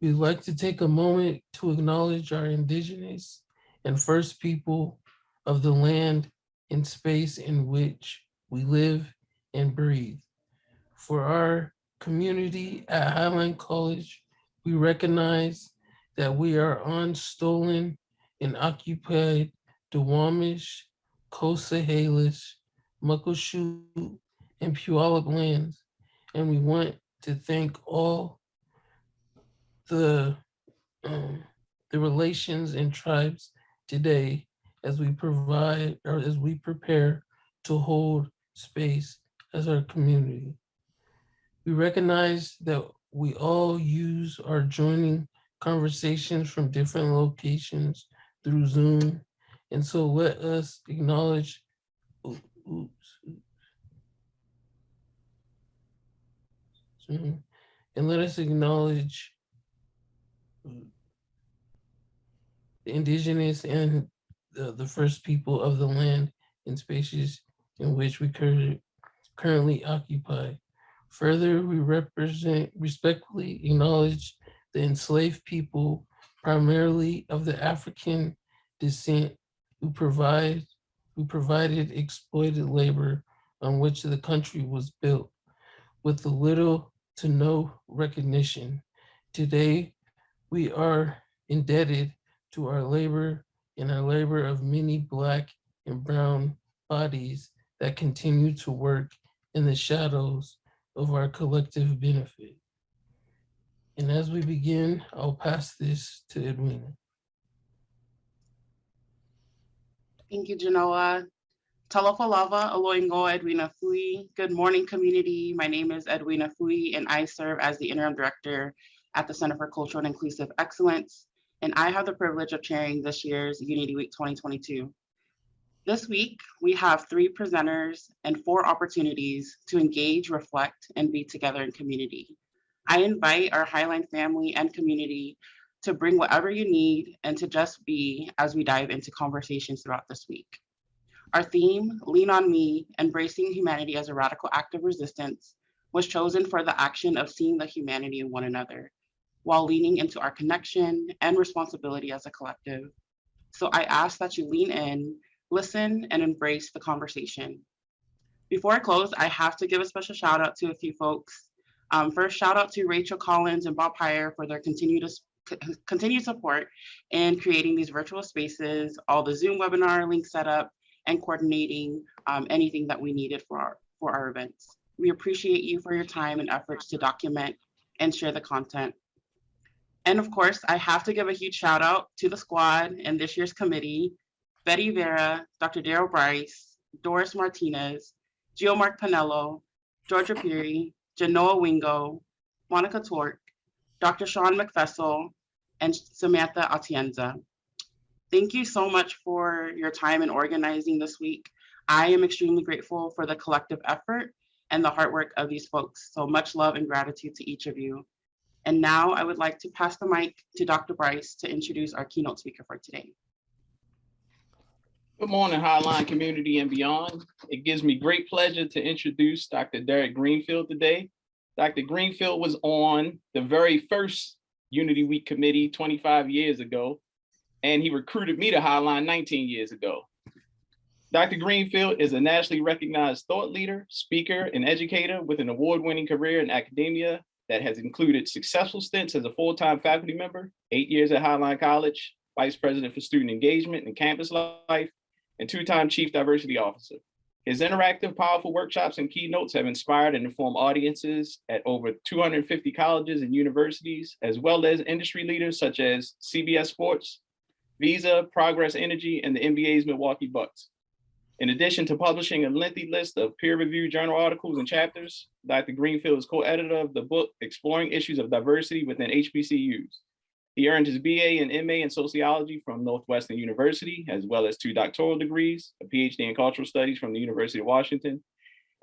We'd like to take a moment to acknowledge our indigenous and first people of the land and space in which we live and breathe. For our community at Highline College, we recognize that we are on stolen and occupied Duwamish, Coast Salish, Muckleshoot, and Puyallup lands. And we want to thank all the um, the relations and tribes today as we provide or as we prepare to hold space as our community. We recognize that we all use our joining conversations from different locations through Zoom. And so let us acknowledge, oops, oops, and let us acknowledge the indigenous and the, the first people of the land and spaces in which we currently currently occupy. Further, we represent, respectfully acknowledge the enslaved people, primarily of the African descent, who provide, who provided exploited labor on which the country was built with little to no recognition. Today, we are indebted to our labor and our labor of many Black and Brown bodies that continue to work in the shadows of our collective benefit. And as we begin, I'll pass this to Edwina. Thank you, Genoa. Talofalava aloingo Edwina Fui. Good morning, community. My name is Edwina Fui, and I serve as the interim director at the Center for Cultural and Inclusive Excellence. And I have the privilege of chairing this year's Unity Week 2022. This week, we have three presenters and four opportunities to engage, reflect, and be together in community. I invite our Highline family and community to bring whatever you need and to just be as we dive into conversations throughout this week. Our theme, Lean on Me, Embracing Humanity as a Radical Act of Resistance, was chosen for the action of seeing the humanity in one another while leaning into our connection and responsibility as a collective. So I ask that you lean in, listen, and embrace the conversation. Before I close, I have to give a special shout out to a few folks. Um, first, shout out to Rachel Collins and Bob Heyer for their continued, continued support in creating these virtual spaces, all the Zoom webinar link setup, and coordinating um, anything that we needed for our, for our events. We appreciate you for your time and efforts to document and share the content. And of course, I have to give a huge shout out to the squad and this year's committee, Betty Vera, Dr. Daryl Bryce, Doris Martinez, Geomark Pinello, Georgia Peary, Genoa Wingo, Monica Tork, Dr. Sean McFessel, and Samantha Atienza. Thank you so much for your time in organizing this week. I am extremely grateful for the collective effort and the hard work of these folks. So much love and gratitude to each of you. And now I would like to pass the mic to Dr. Bryce to introduce our keynote speaker for today. Good morning, Highline community and beyond. It gives me great pleasure to introduce Dr. Derek Greenfield today. Dr. Greenfield was on the very first Unity Week committee 25 years ago, and he recruited me to Highline 19 years ago. Dr. Greenfield is a nationally recognized thought leader, speaker, and educator with an award-winning career in academia that has included successful stints as a full-time faculty member, eight years at Highline College, vice president for student engagement and campus life, and two-time chief diversity officer. His interactive, powerful workshops and keynotes have inspired and informed audiences at over 250 colleges and universities, as well as industry leaders such as CBS Sports, Visa, Progress Energy, and the NBA's Milwaukee Bucks. In addition to publishing a lengthy list of peer-reviewed journal articles and chapters, Dr. Greenfield is co-editor of the book Exploring Issues of Diversity Within HBCUs. He earned his BA and MA in sociology from Northwestern University, as well as two doctoral degrees, a PhD in cultural studies from the University of Washington,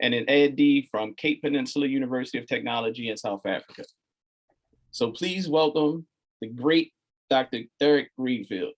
and an EdD from Cape Peninsula University of Technology in South Africa. So please welcome the great Dr. Derek Greenfield.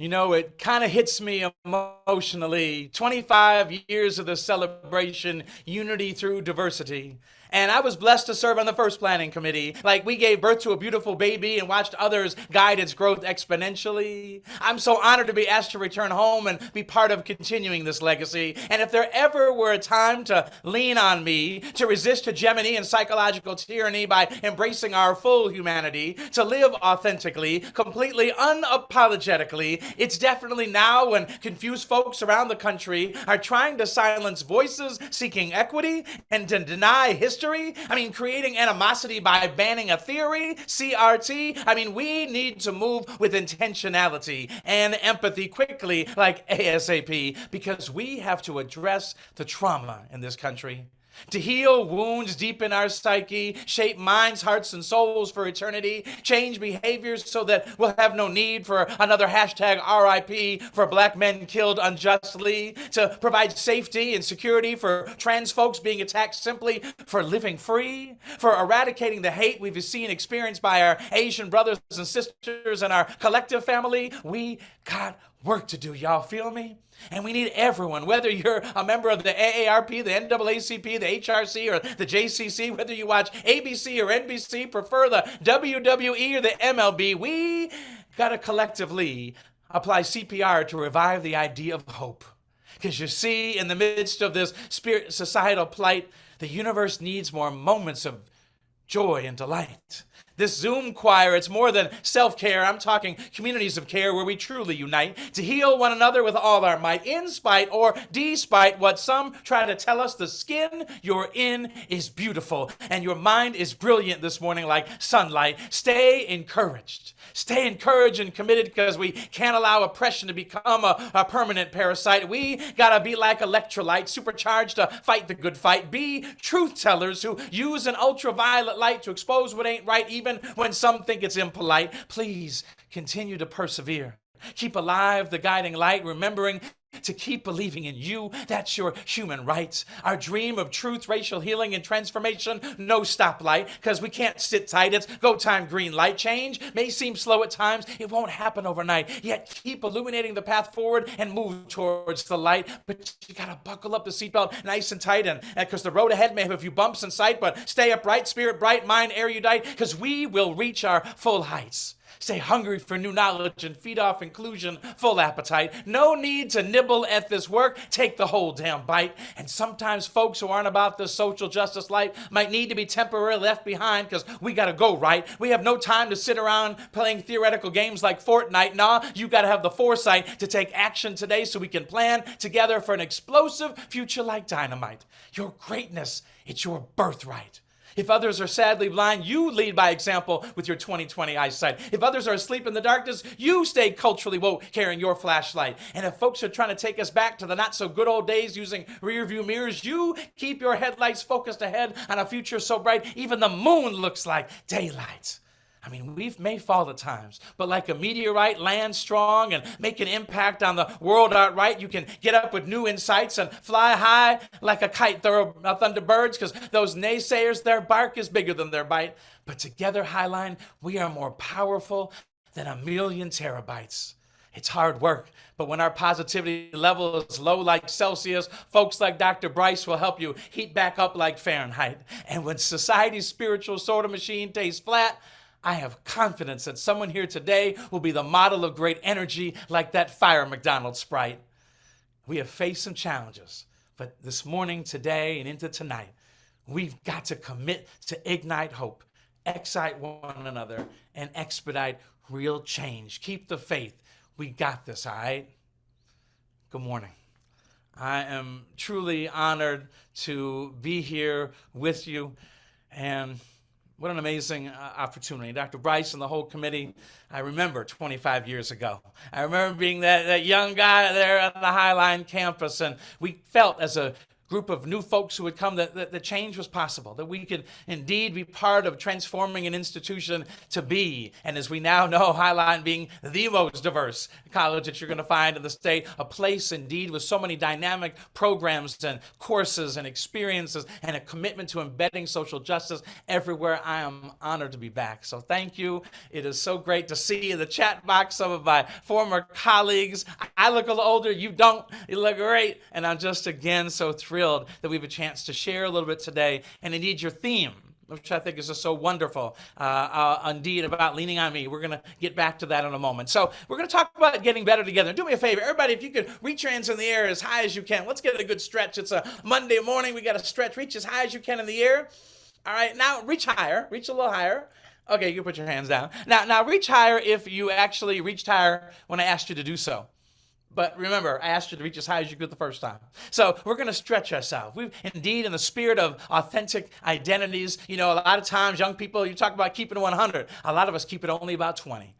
You know, it kind of hits me emotionally. 25 years of the celebration, unity through diversity. And I was blessed to serve on the first planning committee. Like, we gave birth to a beautiful baby and watched others guide its growth exponentially. I'm so honored to be asked to return home and be part of continuing this legacy. And if there ever were a time to lean on me, to resist hegemony and psychological tyranny by embracing our full humanity, to live authentically, completely unapologetically, it's definitely now when confused folks around the country are trying to silence voices seeking equity and to deny history. I mean, creating animosity by banning a theory, CRT. I mean, we need to move with intentionality and empathy quickly, like ASAP, because we have to address the trauma in this country to heal wounds deep in our psyche, shape minds, hearts, and souls for eternity, change behaviors so that we'll have no need for another hashtag RIP for black men killed unjustly, to provide safety and security for trans folks being attacked simply for living free, for eradicating the hate we've seen experienced by our Asian brothers and sisters and our collective family. We got work to do, y'all feel me? And we need everyone, whether you're a member of the AARP, the NAACP, the HRC, or the JCC, whether you watch ABC or NBC, prefer the WWE or the MLB, we gotta collectively apply CPR to revive the idea of hope. Because you see, in the midst of this spirit societal plight, the universe needs more moments of joy and delight. This Zoom choir, it's more than self care. I'm talking communities of care where we truly unite to heal one another with all our might, in spite or despite what some try to tell us. The skin you're in is beautiful and your mind is brilliant this morning like sunlight. Stay encouraged. Stay encouraged and committed because we can't allow oppression to become a, a permanent parasite. We gotta be like electrolyte, supercharged to fight the good fight. Be truth tellers who use an ultraviolet light to expose what ain't right, even when some think it's impolite. Please continue to persevere. Keep alive the guiding light, remembering to keep believing in you. That's your human rights. Our dream of truth, racial healing, and transformation. No stoplight, because we can't sit tight. It's go time green light. Change may seem slow at times. It won't happen overnight. Yet keep illuminating the path forward and move towards the light. But you gotta buckle up the seatbelt nice and tight, and because the road ahead may have a few bumps in sight, but stay upright, spirit bright, mind erudite, because we will reach our full heights. Stay hungry for new knowledge and feed off inclusion, full appetite. No need to nibble at this work. Take the whole damn bite. And sometimes folks who aren't about the social justice light might need to be temporarily left behind because we got to go right. We have no time to sit around playing theoretical games like Fortnite. Nah, you got to have the foresight to take action today so we can plan together for an explosive future like dynamite. Your greatness, it's your birthright. If others are sadly blind, you lead by example with your 2020 eyesight. If others are asleep in the darkness, you stay culturally woke carrying your flashlight. And if folks are trying to take us back to the not so good old days using rear view mirrors, you keep your headlights focused ahead on a future so bright even the moon looks like daylight. I mean, we may fall at times, but like a meteorite, land strong and make an impact on the world outright. You can get up with new insights and fly high like a kite, throw uh, thunderbirds, because those naysayers, their bark is bigger than their bite. But together, Highline, we are more powerful than a million terabytes. It's hard work, but when our positivity level is low like Celsius, folks like Dr. Bryce will help you heat back up like Fahrenheit. And when society's spiritual soda machine tastes flat, I have confidence that someone here today will be the model of great energy like that fire McDonald's Sprite. We have faced some challenges, but this morning, today, and into tonight, we've got to commit to ignite hope, excite one another, and expedite real change. Keep the faith. We got this, all right? Good morning. I am truly honored to be here with you and what an amazing uh, opportunity. Dr. Bryce and the whole committee, I remember 25 years ago. I remember being that, that young guy there at the Highline campus, and we felt as a group of new folks who would come that, that the change was possible, that we could indeed be part of transforming an institution to be, and as we now know, Highline being the most diverse college that you're going to find in the state, a place indeed with so many dynamic programs and courses and experiences and a commitment to embedding social justice everywhere. I am honored to be back. So thank you. It is so great to see in the chat box some of my former colleagues. I look a little older, you don't. You look great. And I'm just again so thrilled that we have a chance to share a little bit today. And indeed, your theme which I think is just so wonderful, uh, uh, indeed, about leaning on me. We're going to get back to that in a moment. So, we're going to talk about getting better together. Do me a favor, everybody, if you could reach your hands in the air as high as you can. Let's get a good stretch. It's a Monday morning. We got to stretch. Reach as high as you can in the air. All right, now reach higher. Reach a little higher. Okay, you can put your hands down. Now, now reach higher if you actually reached higher when I asked you to do so. But remember, I asked you to reach as high as you could the first time. So we're going to stretch ourselves. We've indeed, in the spirit of authentic identities, you know, a lot of times young people, you talk about keeping 100. A lot of us keep it only about 20.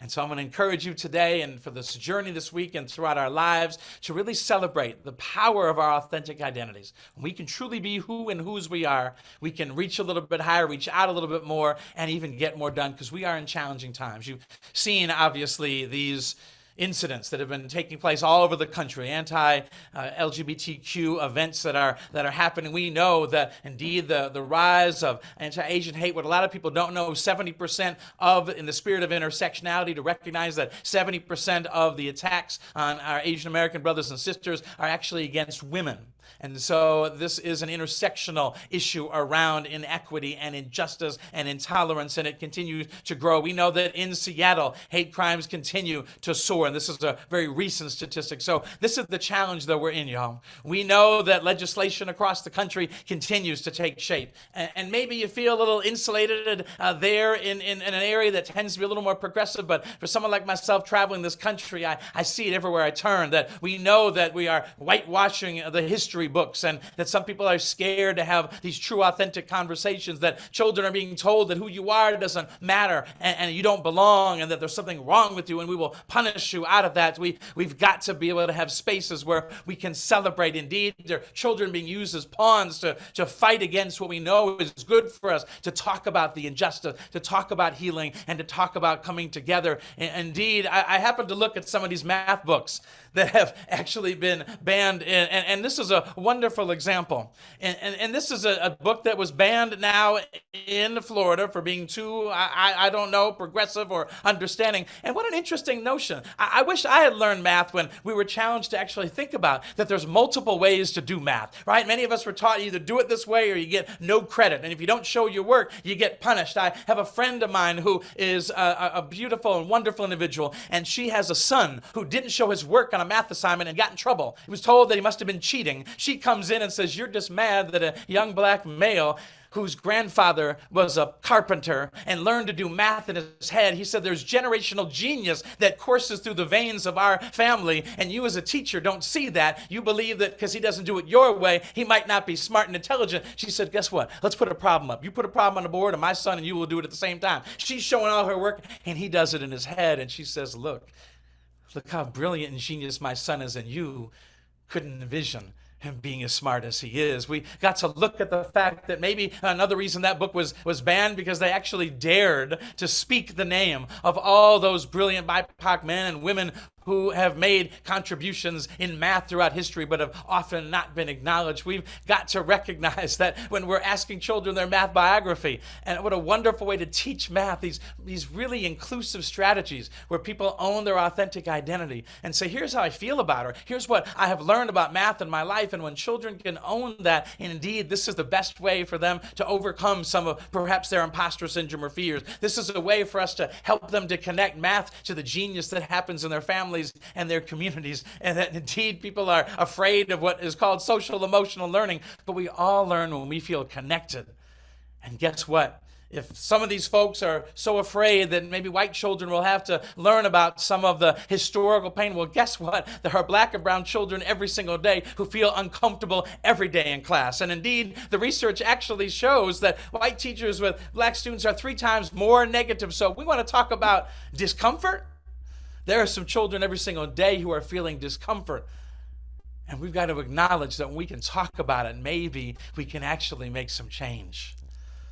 And so I'm going to encourage you today and for this journey this week and throughout our lives to really celebrate the power of our authentic identities. We can truly be who and whose we are, we can reach a little bit higher, reach out a little bit more, and even get more done because we are in challenging times. You've seen, obviously, these incidents that have been taking place all over the country, anti-LGBTQ events that are that are happening. We know that indeed the, the rise of anti-Asian hate, what a lot of people don't know, 70% of, in the spirit of intersectionality, to recognize that 70% of the attacks on our Asian American brothers and sisters are actually against women. And so this is an intersectional issue around inequity and injustice and intolerance, and it continues to grow. We know that in Seattle, hate crimes continue to soar, and this is a very recent statistic. So this is the challenge that we're in, y'all. We know that legislation across the country continues to take shape, and, maybe you feel a little insulated uh, there in, in, in, an area that tends to be a little more progressive, but for someone like myself traveling this country, I, I see it everywhere I turn, that we know that we are whitewashing the history history books and that some people are scared to have these true, authentic conversations, that children are being told that who you are doesn't matter and, and you don't belong and that there's something wrong with you and we will punish you out of that. We, we've got to be able to have spaces where we can celebrate. Indeed, there are children being used as pawns to, to fight against what we know is good for us, to talk about the injustice, to talk about healing, and to talk about coming together. And indeed, I, I happened to look at some of these math books that have actually been banned. And, and, and this is a wonderful example. And, and, and this is a, a, book that was banned now in Florida for being too, I, I don't know, progressive or understanding. And what an interesting notion. I, I wish I had learned math when we were challenged to actually think about that there's multiple ways to do math, right? Many of us were taught either do it this way or you get no credit. And if you don't show your work, you get punished. I have a friend of mine who is a, a beautiful and wonderful individual, and she has a son who didn't show his work on a math assignment and got in trouble. He was told that he must have been cheating. She comes in and says, You're just mad that a young black male whose grandfather was a carpenter and learned to do math in his head. He said there's generational genius that courses through the veins of our family, and you as a teacher don't see that. You believe that because he doesn't do it your way, he might not be smart and intelligent. She said, Guess what? Let's put a problem up. You put a problem on the board, and my son and you will do it at the same time. She's showing all her work, and he does it in his head, and she says, Look, Look how brilliant and genius my son is, and you couldn't envision him being as smart as he is. We got to look at the fact that maybe another reason that book was, was banned because they actually dared to speak the name of all those brilliant BIPOC men and women who have made contributions in math throughout history but have often not been acknowledged. We've got to recognize that when we're asking children their math biography, and what a wonderful way to teach math, these, these really inclusive strategies where people own their authentic identity and say, here's how I feel about her. Here's what I have learned about math in my life. And when children can own that, indeed, this is the best way for them to overcome some of perhaps their imposter syndrome or fears. This is a way for us to help them to connect math to the genius that happens in their family families and their communities, and that indeed people are afraid of what is called social emotional learning, but we all learn when we feel connected. And guess what? If some of these folks are so afraid that maybe white children will have to learn about some of the historical pain, well, guess what? There are black and brown children every single day who feel uncomfortable every day in class. And indeed, the research actually shows that white teachers with black students are three times more negative. So we want to talk about discomfort there are some children every single day who are feeling discomfort. And we've got to acknowledge that when we can talk about it, maybe we can actually make some change.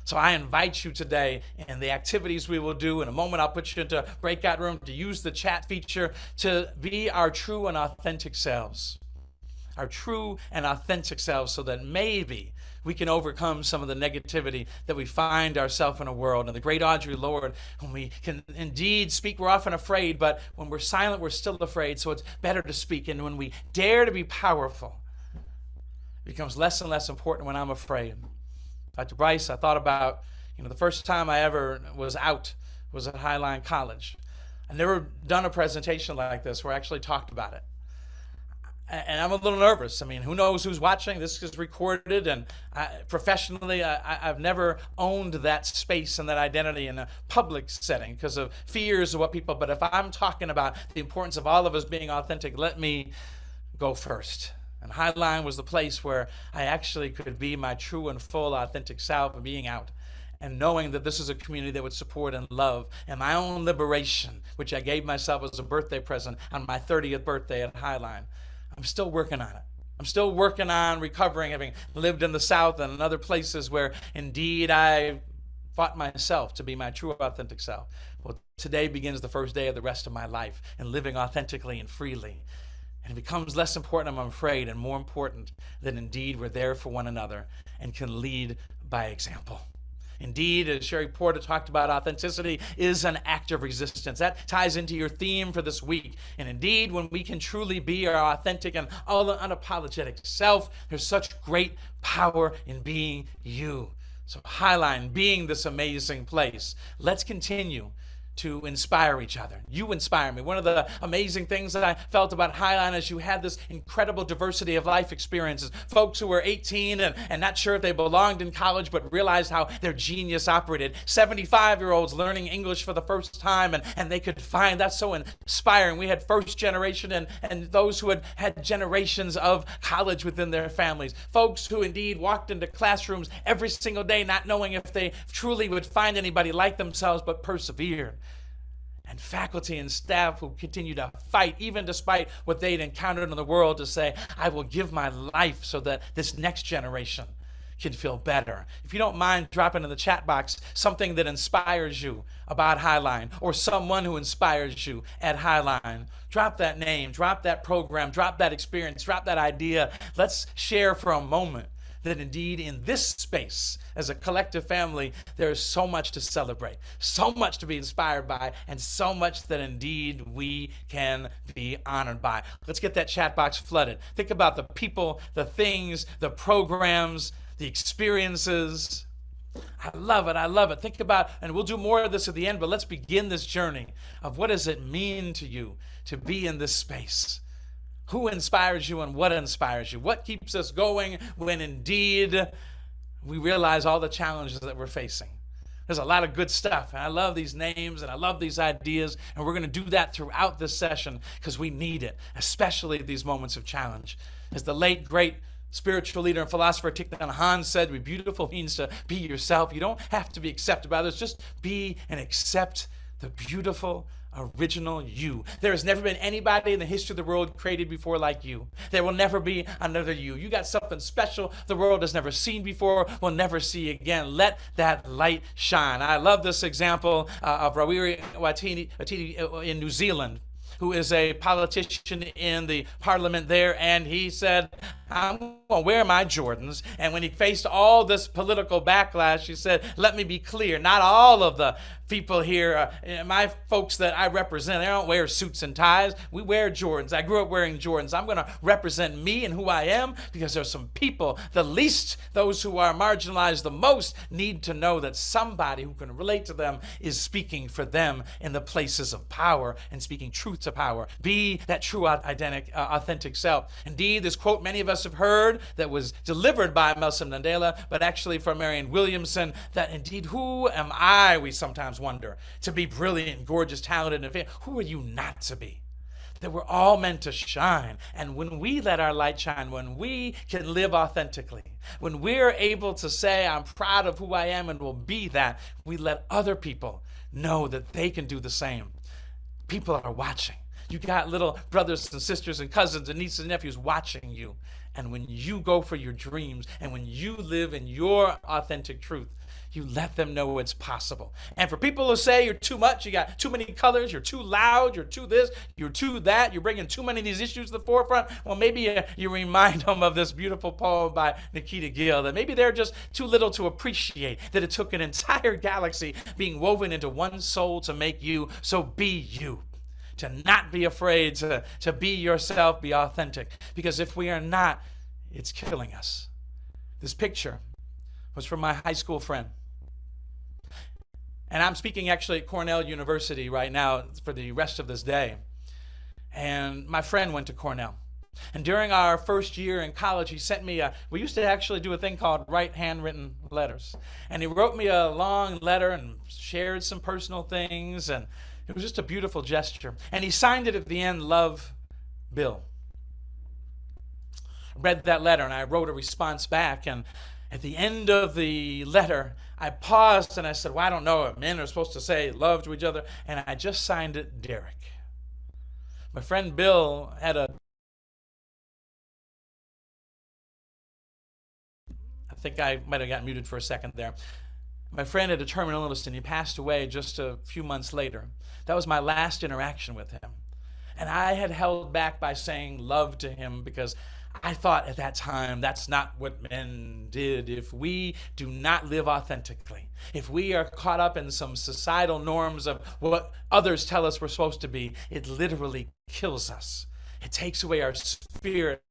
So I invite you today in the activities we will do. In a moment, I'll put you into a breakout room to use the chat feature to be our true and authentic selves. our true and authentic selves so that maybe we can overcome some of the negativity that we find ourselves in a world. And the great Audre Lorde, when we can indeed speak, we're often afraid, but when we're silent, we're still afraid. So it's better to speak. And when we dare to be powerful, it becomes less and less important when I'm afraid. Dr. Bryce, I thought about, you know, the first time I ever was out was at Highline College. I've never done a presentation like this where I actually talked about it and I'm a little nervous. I mean, who knows who's watching? This is recorded, and I, professionally, I, have never owned that space and that identity in a public setting because of fears of what people. But if I'm talking about the importance of all of us being authentic, let me go first. And Highline was the place where I actually could be my true and full authentic self and being out and knowing that this is a community that would support and love and my own liberation, which I gave myself as a birthday present on my 30th birthday at Highline. I'm still working on it. I'm still working on recovering, having lived in the South and in other places where indeed I fought myself to be my true authentic self. Well, today begins the first day of the rest of my life and living authentically and freely. And it becomes less important, I'm afraid, and more important that indeed we're there for one another and can lead by example. Indeed, as Sherry Porter talked about, authenticity is an act of resistance. That ties into your theme for this week. And indeed, when we can truly be our authentic and all unapologetic self, there's such great power in being you. So, Highline being this amazing place. Let's continue to inspire each other. You inspire me. One of the amazing things that I felt about Highline is you had this incredible diversity of life experiences. Folks who were 18 and, and not sure if they belonged in college, but realized how their genius operated. 75 year olds learning English for the first time and, and they could find that's so inspiring. We had first generation and, and those who had had generations of college within their families. Folks who indeed walked into classrooms every single day not knowing if they truly would find anybody like themselves, but persevered and faculty and staff who continue to fight, even despite what they'd encountered in the world, to say, I will give my life so that this next generation can feel better. If you don't mind dropping in the chat box something that inspires you about Highline or someone who inspires you at Highline, drop that name, drop that program, drop that experience, drop that idea. Let's share for a moment that indeed in this space, as a collective family, there is so much to celebrate, so much to be inspired by, and so much that indeed we can be honored by. Let's get that chat box flooded. Think about the people, the things, the programs, the experiences. I love it. I love it. Think about, and we'll do more of this at the end, but let's begin this journey of what does it mean to you to be in this space? Who inspires you and what inspires you? What keeps us going when indeed we realize all the challenges that we're facing? There's a lot of good stuff. And I love these names and I love these ideas. And we're going to do that throughout this session because we need it, especially these moments of challenge. As the late, great spiritual leader and philosopher Thich Nhat Hanh said, be beautiful means to be yourself. You don't have to be accepted by others. Just be and accept the beautiful original you. There has never been anybody in the history of the world created before like you. There will never be another you. You got something special the world has never seen before, will never see again. Let that light shine. I love this example uh, of Rawiri Waititi, Waititi uh, in New Zealand who is a politician in the parliament there, and he said, I'm to wear my Jordans. And when he faced all this political backlash, he said, Let me be clear, not all of the people here, uh, my folks that I represent, they don't wear suits and ties. We wear Jordans. I grew up wearing Jordans. I'm going to represent me and who I am because there's some people, the least, those who are marginalized the most, need to know that somebody who can relate to them is speaking for them in the places of power and speaking truth to power. Be that true, uh, authentic self. Indeed, this quote many of us have heard that was delivered by Nelson Mandela, but actually from Marianne Williamson, that indeed, who am I, we sometimes wonder, to be brilliant, gorgeous, talented, and famous. Who are you not to be? That we're all meant to shine. And when we let our light shine, when we can live authentically, when we're able to say, I'm proud of who I am and will be that, we let other people know that they can do the same. People are watching. You got little brothers and sisters and cousins and nieces and nephews watching you. And when you go for your dreams and when you live in your authentic truth, you let them know it's possible. And for people who say you're too much, you got too many colors, you're too loud, you're too this, you're too that, you're bringing too many of these issues to the forefront, well, maybe uh, you remind them of this beautiful poem by Nikita Gill that maybe they're just too little to appreciate that it took an entire galaxy being woven into one soul to make you. So be you to not be afraid, to, to be yourself, be authentic. Because if we are not, it's killing us. This picture was from my high school friend. And I'm speaking actually at Cornell University right now for the rest of this day. And my friend went to Cornell. And during our first year in college, he sent me a, we used to actually do a thing called write handwritten letters. And he wrote me a long letter and shared some personal things. And it was just a beautiful gesture. And he signed it at the end, Love Bill. I read that letter and I wrote a response back. And at the end of the letter, I paused and I said, Well, I don't know. if Men are supposed to say love to each other. And I just signed it Derek. My friend Bill had a I think I might have got muted for a second there. My friend had a terminal illness and he passed away just a few months later. That was my last interaction with him. And I had held back by saying love to him because I thought at that time that's not what men did. If we do not live authentically, if we are caught up in some societal norms of what others tell us we're supposed to be, it literally kills us. It takes away our spirit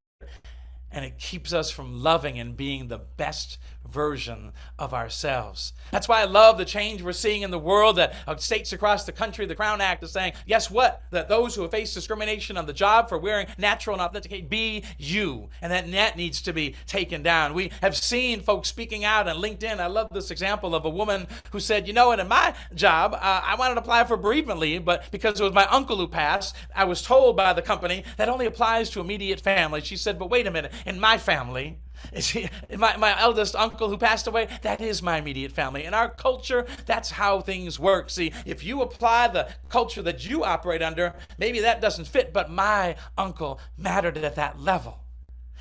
and it keeps us from loving and being the best version of ourselves. That's why I love the change we're seeing in the world that uh, states across the country, the Crown Act is saying, guess what? That those who have faced discrimination on the job for wearing natural and authentic, be you. And that net needs to be taken down. We have seen folks speaking out on LinkedIn. I love this example of a woman who said, you know what, in my job, uh, I wanted to apply for bereavement leave, but because it was my uncle who passed, I was told by the company that only applies to immediate family. She said, but wait a minute, in my family, my, my eldest uncle who passed away, that is my immediate family. In our culture, that's how things work. See, if you apply the culture that you operate under, maybe that doesn't fit, but my uncle mattered at that level.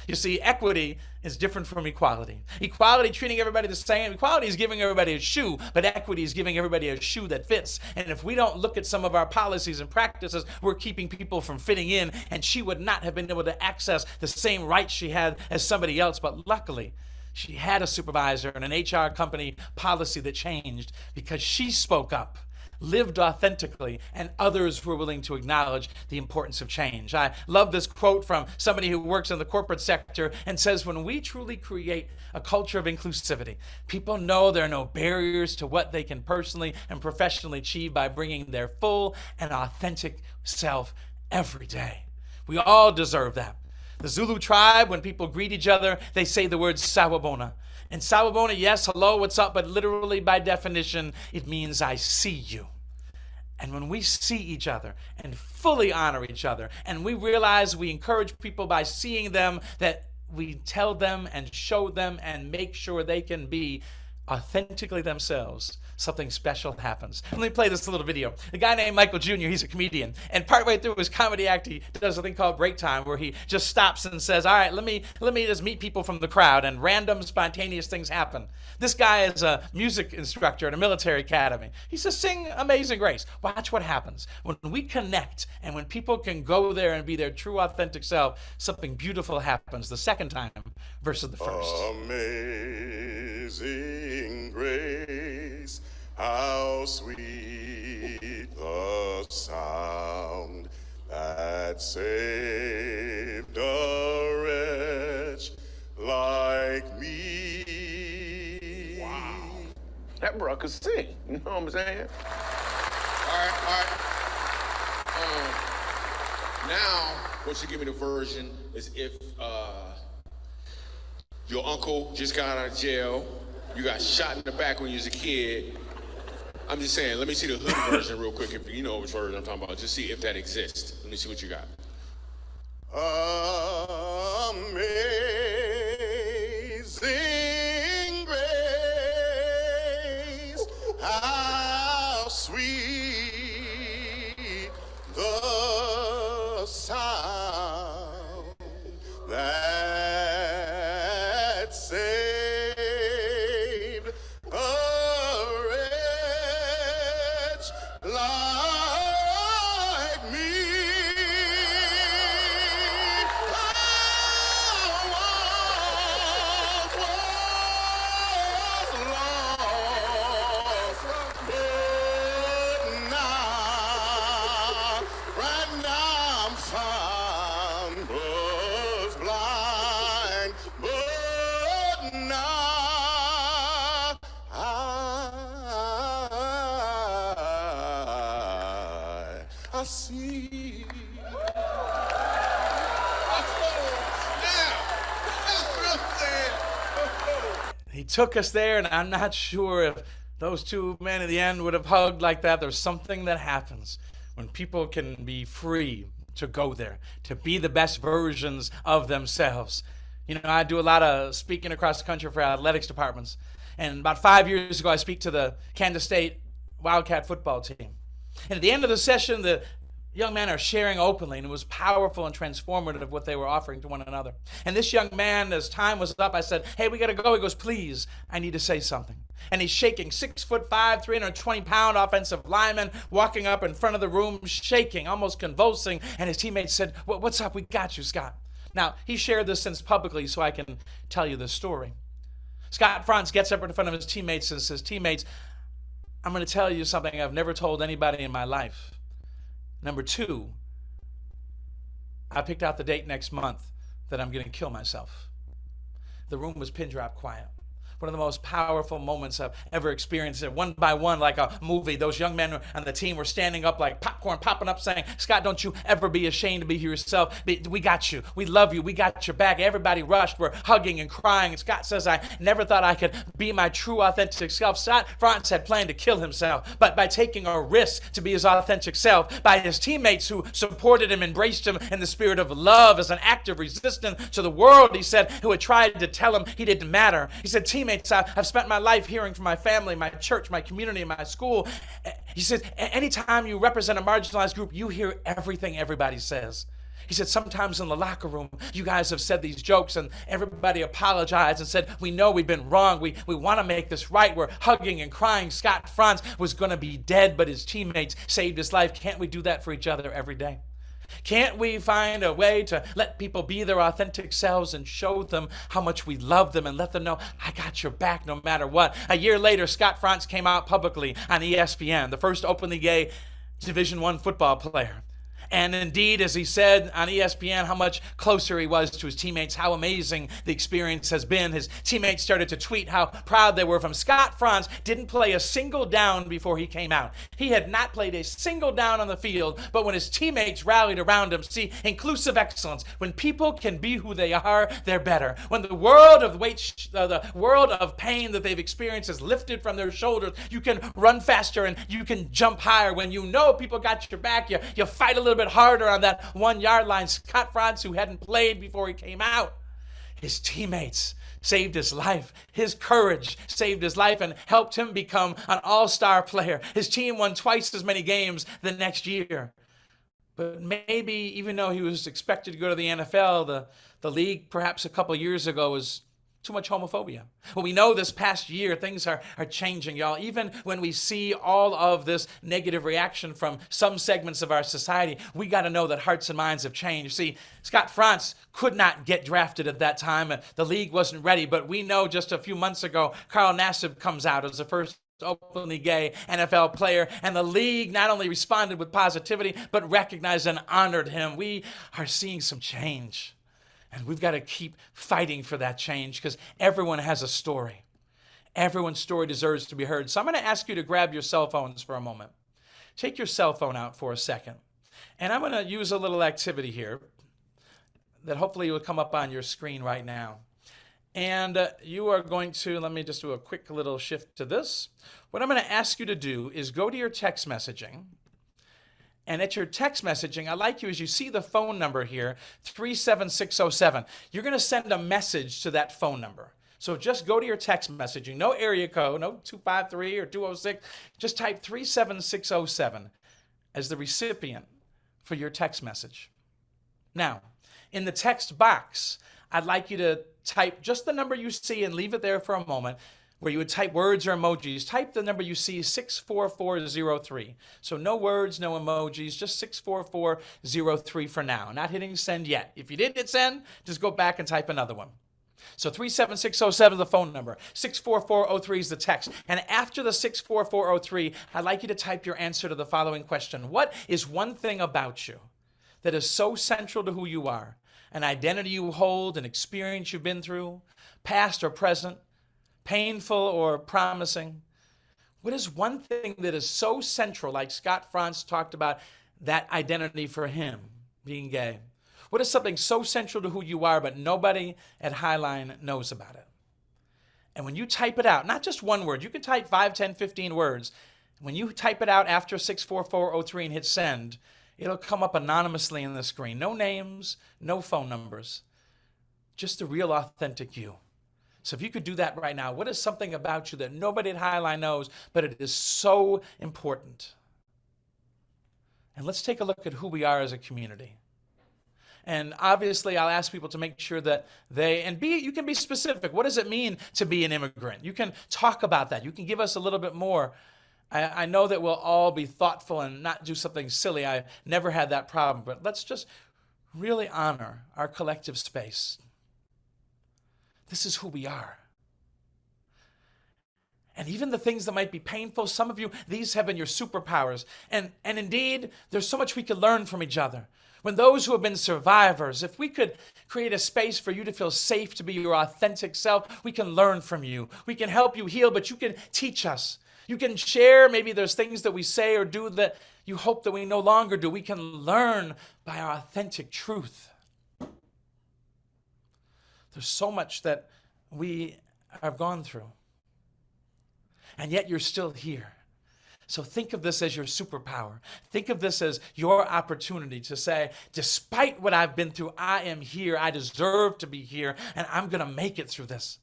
You see, equity is different from equality. Equality, treating everybody the same. Equality is giving everybody a shoe, but equity is giving everybody a shoe that fits. And if we don't look at some of our policies and practices, we're keeping people from fitting in. And she would not have been able to access the same rights she had as somebody else. But luckily, she had a supervisor and an HR company policy that changed because she spoke up lived authentically, and others were willing to acknowledge the importance of change. I love this quote from somebody who works in the corporate sector and says, When we truly create a culture of inclusivity, people know there are no barriers to what they can personally and professionally achieve by bringing their full and authentic self every day. We all deserve that. The Zulu tribe, when people greet each other, they say the word sawubona. And sawubona, yes, hello, what's up? But literally, by definition, it means I see you. And when we see each other and fully honor each other, and we realize we encourage people by seeing them, that we tell them and show them and make sure they can be authentically themselves, something special happens. Let me play this little video. A guy named Michael Jr., he's a comedian, and partway through his comedy act, he does a thing called break time where he just stops and says, all right, let me, let me just meet people from the crowd, and random spontaneous things happen. This guy is a music instructor at a military academy. He says, sing Amazing Grace. Watch what happens. When we connect and when people can go there and be their true authentic self, something beautiful happens the second time versus the first. Amazing grace, how sweet the sound that saved a wretch like me. Wow. That bro could sing. You know what I'm saying? All right, all right. Um, now, what you give me the version is if uh, your uncle just got out of jail, you got shot in the back when you was a kid. I'm just saying, let me see the hood version real quick. If you know which version I'm talking about, just see if that exists. Let me see what you got. Amazing grace, took us there, and I'm not sure if those two men in the end would have hugged like that. There's something that happens when people can be free to go there, to be the best versions of themselves. You know, I do a lot of speaking across the country for athletics departments. And about five years ago, I speak to the Kansas State Wildcat football team. And at the end of the session, the young men are sharing openly, and it was powerful and transformative of what they were offering to one another. And this young man, as time was up, I said, Hey, we got to go. He goes, Please, I need to say something. And he's shaking, six foot five, 320 pound offensive lineman, walking up in front of the room, shaking, almost convulsing. And his teammates said, What's up? We got you, Scott. Now, he shared this since publicly, so I can tell you the story. Scott Frantz gets up in front of his teammates and says, Teammates, I'm going to tell you something I've never told anybody in my life. Number two, I picked out the date next month that I'm going to kill myself. The room was pin drop quiet. One of the most powerful moments I've ever experienced. It one by one, like a movie. Those young men on the team were standing up like popcorn, popping up, saying, "Scott, don't you ever be ashamed to be yourself. We got you. We love you. We got your back." Everybody rushed. We're hugging and crying. And Scott says, "I never thought I could be my true, authentic self." Scott Frantz had planned to kill himself, but by taking a risk to be his authentic self, by his teammates who supported him, embraced him in the spirit of love as an act of resistance to the world, he said, who had tried to tell him he didn't matter. He said, "Teammates." I've spent my life hearing from my family, my church, my community, my school. He said, anytime you represent a marginalized group, you hear everything everybody says. He said, sometimes in the locker room, you guys have said these jokes and everybody apologized and said, we know we've been wrong. We, we want to make this right. We're hugging and crying. Scott Frantz was going to be dead, but his teammates saved his life. Can't we do that for each other every day? Can't we find a way to let people be their authentic selves and show them how much we love them and let them know, I got your back no matter what? A year later, Scott Frantz came out publicly on ESPN, the first openly gay Division One football player. And indeed, as he said on ESPN, how much closer he was to his teammates, how amazing the experience has been. His teammates started to tweet how proud they were him. Scott Frantz didn't play a single down before he came out. He had not played a single down on the field, but when his teammates rallied around him, see, inclusive excellence, when people can be who they are, they're better. When the world of weight, uh, the world of pain that they've experienced is lifted from their shoulders, you can run faster and you can jump higher. When you know people got your back, you, you fight a little bit bit harder on that one yard line. Scott Frantz, who hadn't played before he came out, his teammates saved his life. His courage saved his life and helped him become an all star player. His team won twice as many games the next year. But maybe even though he was expected to go to the NFL, the, the league perhaps a couple years ago was too much homophobia. Well, we know this past year things are, are changing, y'all. Even when we see all of this negative reaction from some segments of our society, we got to know that hearts and minds have changed. See, Scott Frantz could not get drafted at that time, the league wasn't ready. But we know just a few months ago, Carl Nassib comes out as the first openly gay NFL player, and the league not only responded with positivity, but recognized and honored him. We are seeing some change. And we've got to keep fighting for that change because everyone has a story. Everyone's story deserves to be heard. So I'm going to ask you to grab your cell phones for a moment. Take your cell phone out for a second. And I'm going to use a little activity here that hopefully will come up on your screen right now. And uh, you are going to, let me just do a quick little shift to this. What I'm going to ask you to do is go to your text messaging and at your text messaging, I like you as you see the phone number here, 37607. You're going to send a message to that phone number. So just go to your text messaging, no area code, no 253 or 206. Just type 37607 as the recipient for your text message. Now, in the text box, I'd like you to type just the number you see and leave it there for a moment where you would type words or emojis, type the number you see 64403. So no words, no emojis, just 64403 for now. Not hitting send yet. If you didn't hit send, just go back and type another one. So 37607 is the phone number. 64403 is the text. And after the 64403, I'd like you to type your answer to the following question. What is one thing about you that is so central to who you are? An identity you hold, an experience you've been through, past or present, painful or promising? What is one thing that is so central, like Scott Frantz talked about, that identity for him, being gay? What is something so central to who you are, but nobody at Highline knows about it? And when you type it out, not just one word, you can type 5, 10, 15 words. When you type it out after 64403 and hit send, it'll come up anonymously in the screen. No names, no phone numbers, just the real authentic you. So if you could do that right now, what is something about you that nobody at Highline knows, but it is so important? And let's take a look at who we are as a community. And obviously, I'll ask people to make sure that they, and be, you can be specific. What does it mean to be an immigrant? You can talk about that. You can give us a little bit more. I, I know that we'll all be thoughtful and not do something silly. I never had that problem, but let's just really honor our collective space. This is who we are. And even the things that might be painful, some of you, these have been your superpowers. And, and indeed, there's so much we could learn from each other. When those who have been survivors, if we could create a space for you to feel safe to be your authentic self, we can learn from you. We can help you heal, but you can teach us. You can share, maybe there's things that we say or do that you hope that we no longer do. We can learn by our authentic truth. There's so much that we have gone through. And yet you're still here. So think of this as your superpower. Think of this as your opportunity to say, despite what I've been through, I am here. I deserve to be here, and I'm going to make it through this.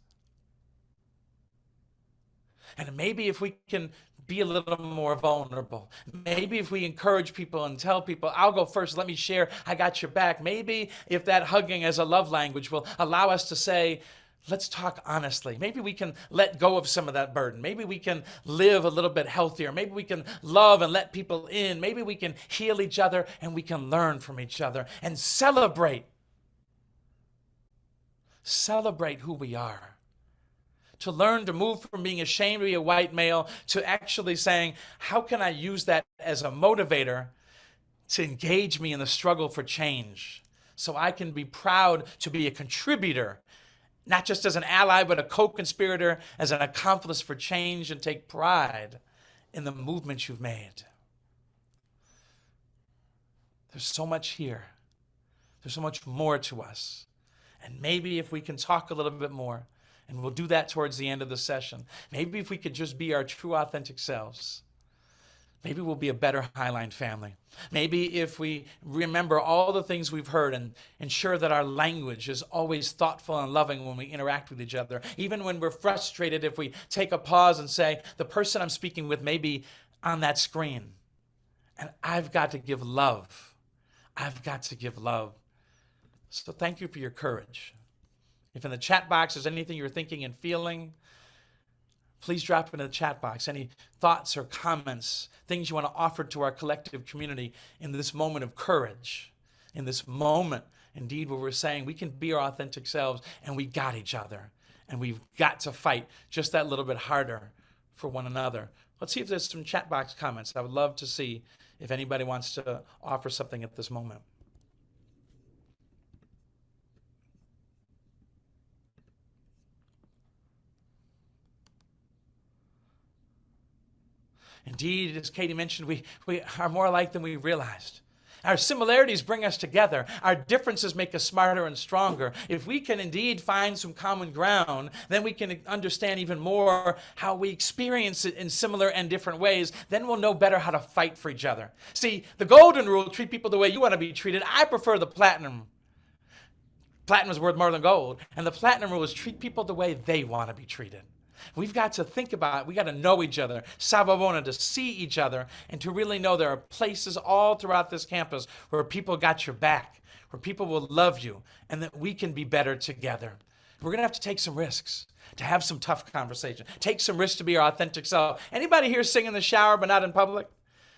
And maybe if we can be a little more vulnerable, maybe if we encourage people and tell people, I'll go first, let me share, I got your back. Maybe if that hugging as a love language will allow us to say, let's talk honestly. Maybe we can let go of some of that burden. Maybe we can live a little bit healthier. Maybe we can love and let people in. Maybe we can heal each other and we can learn from each other and celebrate. Celebrate who we are. To learn to move from being ashamed to be a white male to actually saying, how can I use that as a motivator to engage me in the struggle for change? So I can be proud to be a contributor not just as an ally, but a co conspirator, as an accomplice for change, and take pride in the movement you've made. There's so much here, there's so much more to us. And maybe if we can talk a little bit more, and we'll do that towards the end of the session, maybe if we could just be our true, authentic selves Maybe we'll be a better Highline family. Maybe if we remember all the things we've heard and ensure that our language is always thoughtful and loving when we interact with each other. Even when we're frustrated, if we take a pause and say, the person I'm speaking with may be on that screen. And I've got to give love. I've got to give love. So thank you for your courage. If in the chat box there's anything you're thinking and feeling, please drop it in the chat box. Any thoughts or comments, things you want to offer to our collective community in this moment of courage, in this moment, indeed, where we're saying we can be our authentic selves and we got each other. And we've got to fight just that little bit harder for one another. Let's see if there's some chat box comments. I would love to see if anybody wants to offer something at this moment. Indeed, as Katie mentioned, we, we are more alike than we realized. Our similarities bring us together. Our differences make us smarter and stronger. If we can indeed find some common ground, then we can understand even more how we experience it in similar and different ways. Then we'll know better how to fight for each other. See, the golden rule treat people the way you want to be treated. I prefer the platinum. Platinum is worth more than gold. And the platinum rule is treat people the way they want to be treated. We've got to think about, we got to know each other, Sawabona, to see each other, and to really know there are places all throughout this campus where people got your back, where people will love you, and that we can be better together. We're going to have to take some risks, to have some tough conversation, take some risks to be our authentic self. Anybody here sing in the shower but not in public?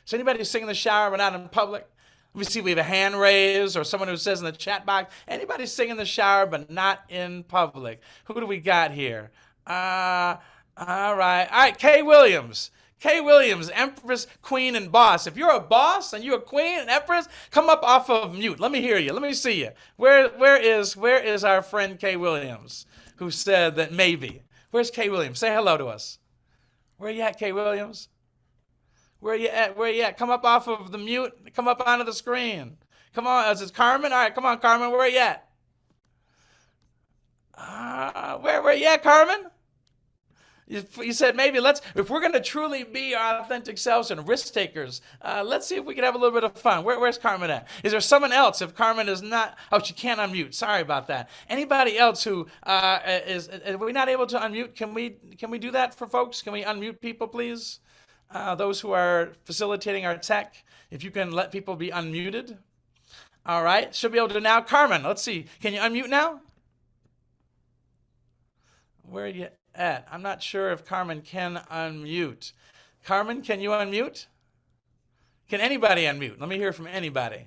Is anybody sing in the shower but not in public? Let me see, we have a hand raised or someone who says in the chat box, anybody sing in the shower but not in public? Who do we got here? Uh, all right. All right, Kay Williams. Kay Williams, Empress, Queen, and Boss. If you're a boss and you're a queen and empress, come up off of mute. Let me hear you. Let me see you. Where, where is, where is our friend Kay Williams, who said that maybe? Where's Kay Williams? Say hello to us. Where you at, Kay Williams? Where you at? Where you at? Come up off of the mute. Come up onto the screen. Come on. Is it Carmen? All right, come on, Carmen. Where you at? Uh, where where you at, Carmen? You, said maybe let's if we're going to truly be our authentic selves and risk takers uh, let's see if we can have a little bit of fun. Where, where's carmen at? Is there someone else? If carmen is not oh she can't unmute. Sorry about that. Anybody else who uh, is are we not able to unmute? Can we can we do that for folks? Can we unmute people please? Uh, those who are facilitating our tech if you can let people be unmuted. All right should be able to now. Carmen let's see. Can you unmute now? Where are you at? I'm not sure if Carmen can unmute. Carmen, can you unmute? Can anybody unmute? Let me hear from anybody.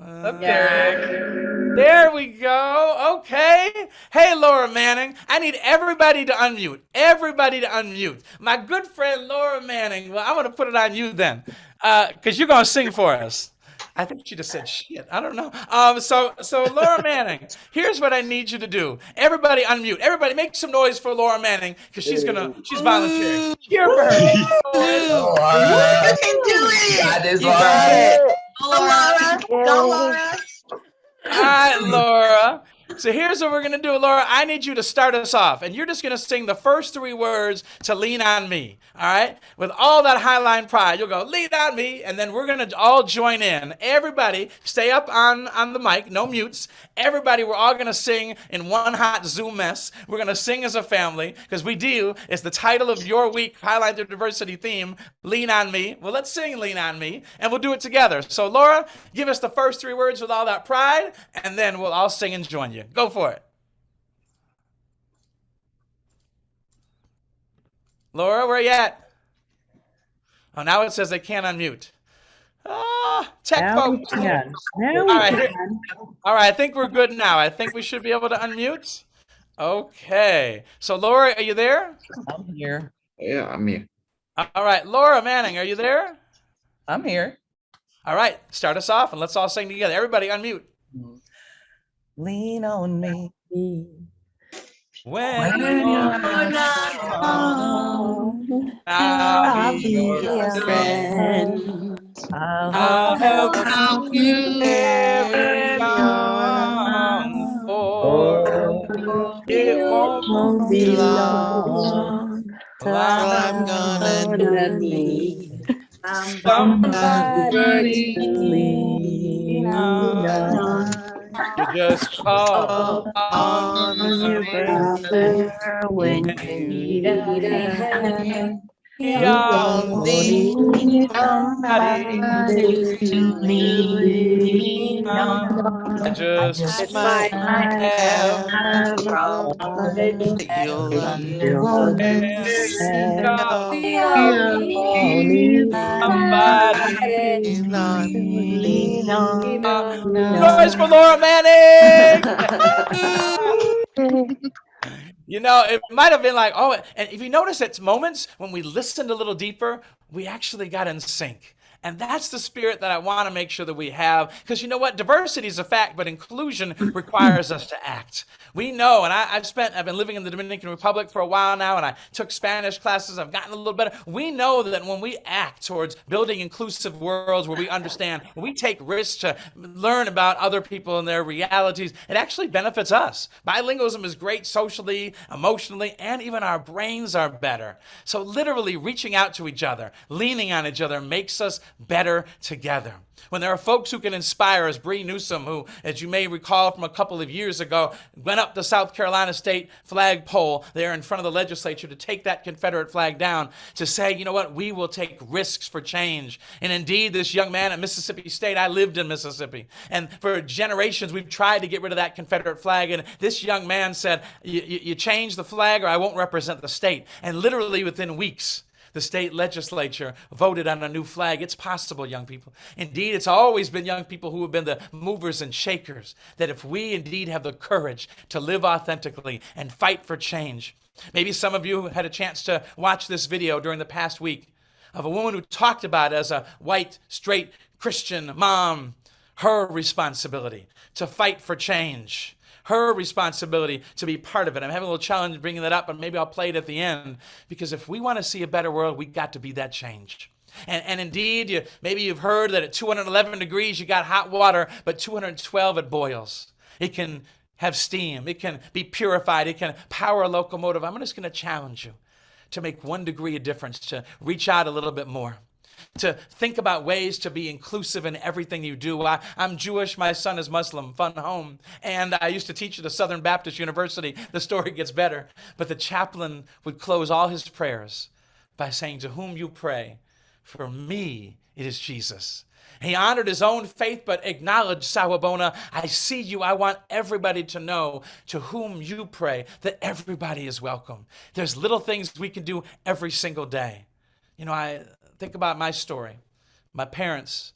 Uh, there we go. Okay. Hey, Laura Manning. I need everybody to unmute. Everybody to unmute. My good friend Laura Manning. Well, I'm going to put it on you then, because uh, you're going to sing for us. I think she just said shit. I don't know. Um, so, so Laura Manning, here's what I need you to do. Everybody unmute. Everybody make some noise for Laura Manning because she's gonna, she's volunteering. Cheer for her. You can do it. That is You all got right. Go, Laura. Go, Laura. All right, Laura. So here's what we're gonna do, Laura. I need you to start us off, and you're just gonna sing the first three words to "Lean on Me." All right, with all that highline pride, you'll go "Lean on Me," and then we're gonna all join in. Everybody, stay up on on the mic, no mutes. Everybody, we're all gonna sing in one hot Zoom mess. We're gonna sing as a family because we do. It's the title of your week, highlight the diversity theme. Lean on me. Well, let's sing "Lean on Me," and we'll do it together. So, Laura, give us the first three words with all that pride, and then we'll all sing and join you. Go for it. Laura, where you at? Oh, now it says they can't unmute. Ah, tech Now we can. Now All we right. can. All right, I think we're good now. I think we should be able to unmute. Okay. So, Laura, are you there? I'm here. Yeah, I'm here. All right, Laura Manning, are you there? I'm here. All right, start us off and let's all sing together. Everybody unmute. Lean on me. When When you're you're not alone, I'll I'll be be your your friend. friend. I'll I'll help help you you carry carry on. on. For it won't Won't be be long long till till I'm I'm gonna gonna need need somebody somebody to to lean lean on. Just call Call oh, on your brother when you need a hand. You only only needs need somebody to lean on. I just Just might might have have a problem You'll you'll understand. understand. We We all all need need somebody. somebody to lean on. Noise for Laura Manning! You know, it might have been like, oh, and if you notice it's moments when we listened a little deeper, we actually got in sync. And that's the spirit that I want to make sure that we have. Because you know what? Diversity is a fact, but inclusion requires us to act. We know, and I, have spent, I've been living in the Dominican Republic for a while now, and I took Spanish classes. I've gotten a little better. We know that when we act towards building inclusive worlds where we understand, we take risks to learn about other people and their realities, it actually benefits us. Bilingualism is great socially, emotionally, and even our brains are better. So, literally, reaching out to each other, leaning on each other makes us better together. When there are folks who can inspire us, Bree Newsom, who, as you may recall from a couple of years ago, went up the South Carolina state flagpole there in front of the legislature to take that Confederate flag down to say, you know what, we will take risks for change. And indeed, this young man at Mississippi State, I lived in Mississippi, and for generations we've tried to get rid of that Confederate flag. And this young man said, you, change the flag or I won't represent the state. And literally within weeks, the state legislature voted on a new flag. It's possible, young people. Indeed, it's always been young people who have been the movers and shakers. That if we indeed have the courage to live authentically and fight for change, maybe some of you had a chance to watch this video during the past week of a woman who talked about as a white, straight Christian mom, her responsibility to fight for change her responsibility to be part of it. I'm having a little challenge bringing that up, but maybe I'll play it at the end because if we want to see a better world, we got to be that change. And, and indeed, you, maybe you've heard that at 211 degrees you got hot water, but 212 it boils. It can have steam, it can be purified, it can power a locomotive. I'm just going to challenge you to make one degree of difference, to reach out a little bit more to think about ways to be inclusive in everything you do. I, am Jewish, my son is Muslim, fun home. And I used to teach at the Southern Baptist University. The story gets better. But the chaplain would close all his prayers by saying, To whom you pray, for me it is Jesus. He honored his own faith, but acknowledged, Sawabona, I see you. I want everybody to know to whom you pray that everybody is welcome. There's little things we can do every single day. You know, I think about my story. My parents,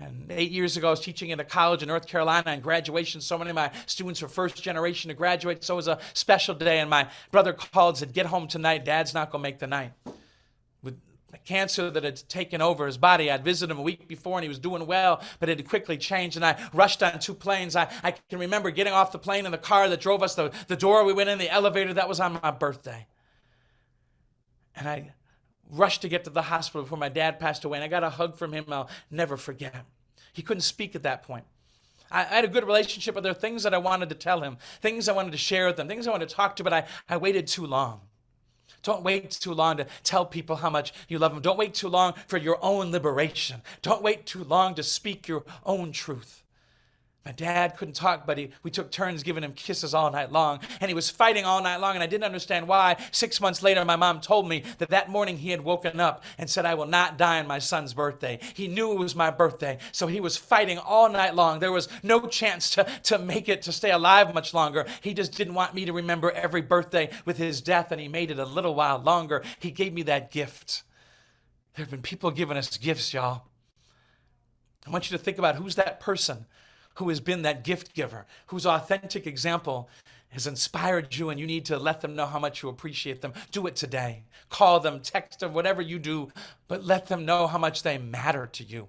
and eight years ago, I was teaching at a college in North Carolina and graduation. So many of my students were first generation to graduate. So it was a special day. And my brother called and said, Get home tonight. Dad's not going to make the night. With the cancer that had taken over his body, I'd visited him a week before and he was doing well, but it had quickly changed. And I rushed on two planes. I, I can remember getting off the plane in the car that drove us, the, the door we went in, the elevator, that was on my birthday. And I rushed to get to the hospital before my dad passed away, and I got a hug from him I'll never forget. He couldn't speak at that point. I, I had a good relationship, but there are things that I wanted to tell him, things I wanted to share with him, things I wanted to talk to, but I, I waited too long. Don't wait too long to tell people how much you love them. Don't wait too long for your own liberation. Don't wait too long to speak your own truth. My dad couldn't talk, but he, we took turns giving him kisses all night long. And he was fighting all night long, and I didn't understand why. Six months later, my mom told me that that morning he had woken up and said, I will not die on my son's birthday. He knew it was my birthday, so he was fighting all night long. There was no chance to, to make it, to stay alive much longer. He just didn't want me to remember every birthday with his death, and he made it a little while longer. He gave me that gift. There have been people giving us gifts, y'all. I want you to think about who's that person who has been that gift giver, whose authentic example has inspired you, and you need to let them know how much you appreciate them. Do it today. Call them, text them, whatever you do, but let them know how much they matter to you.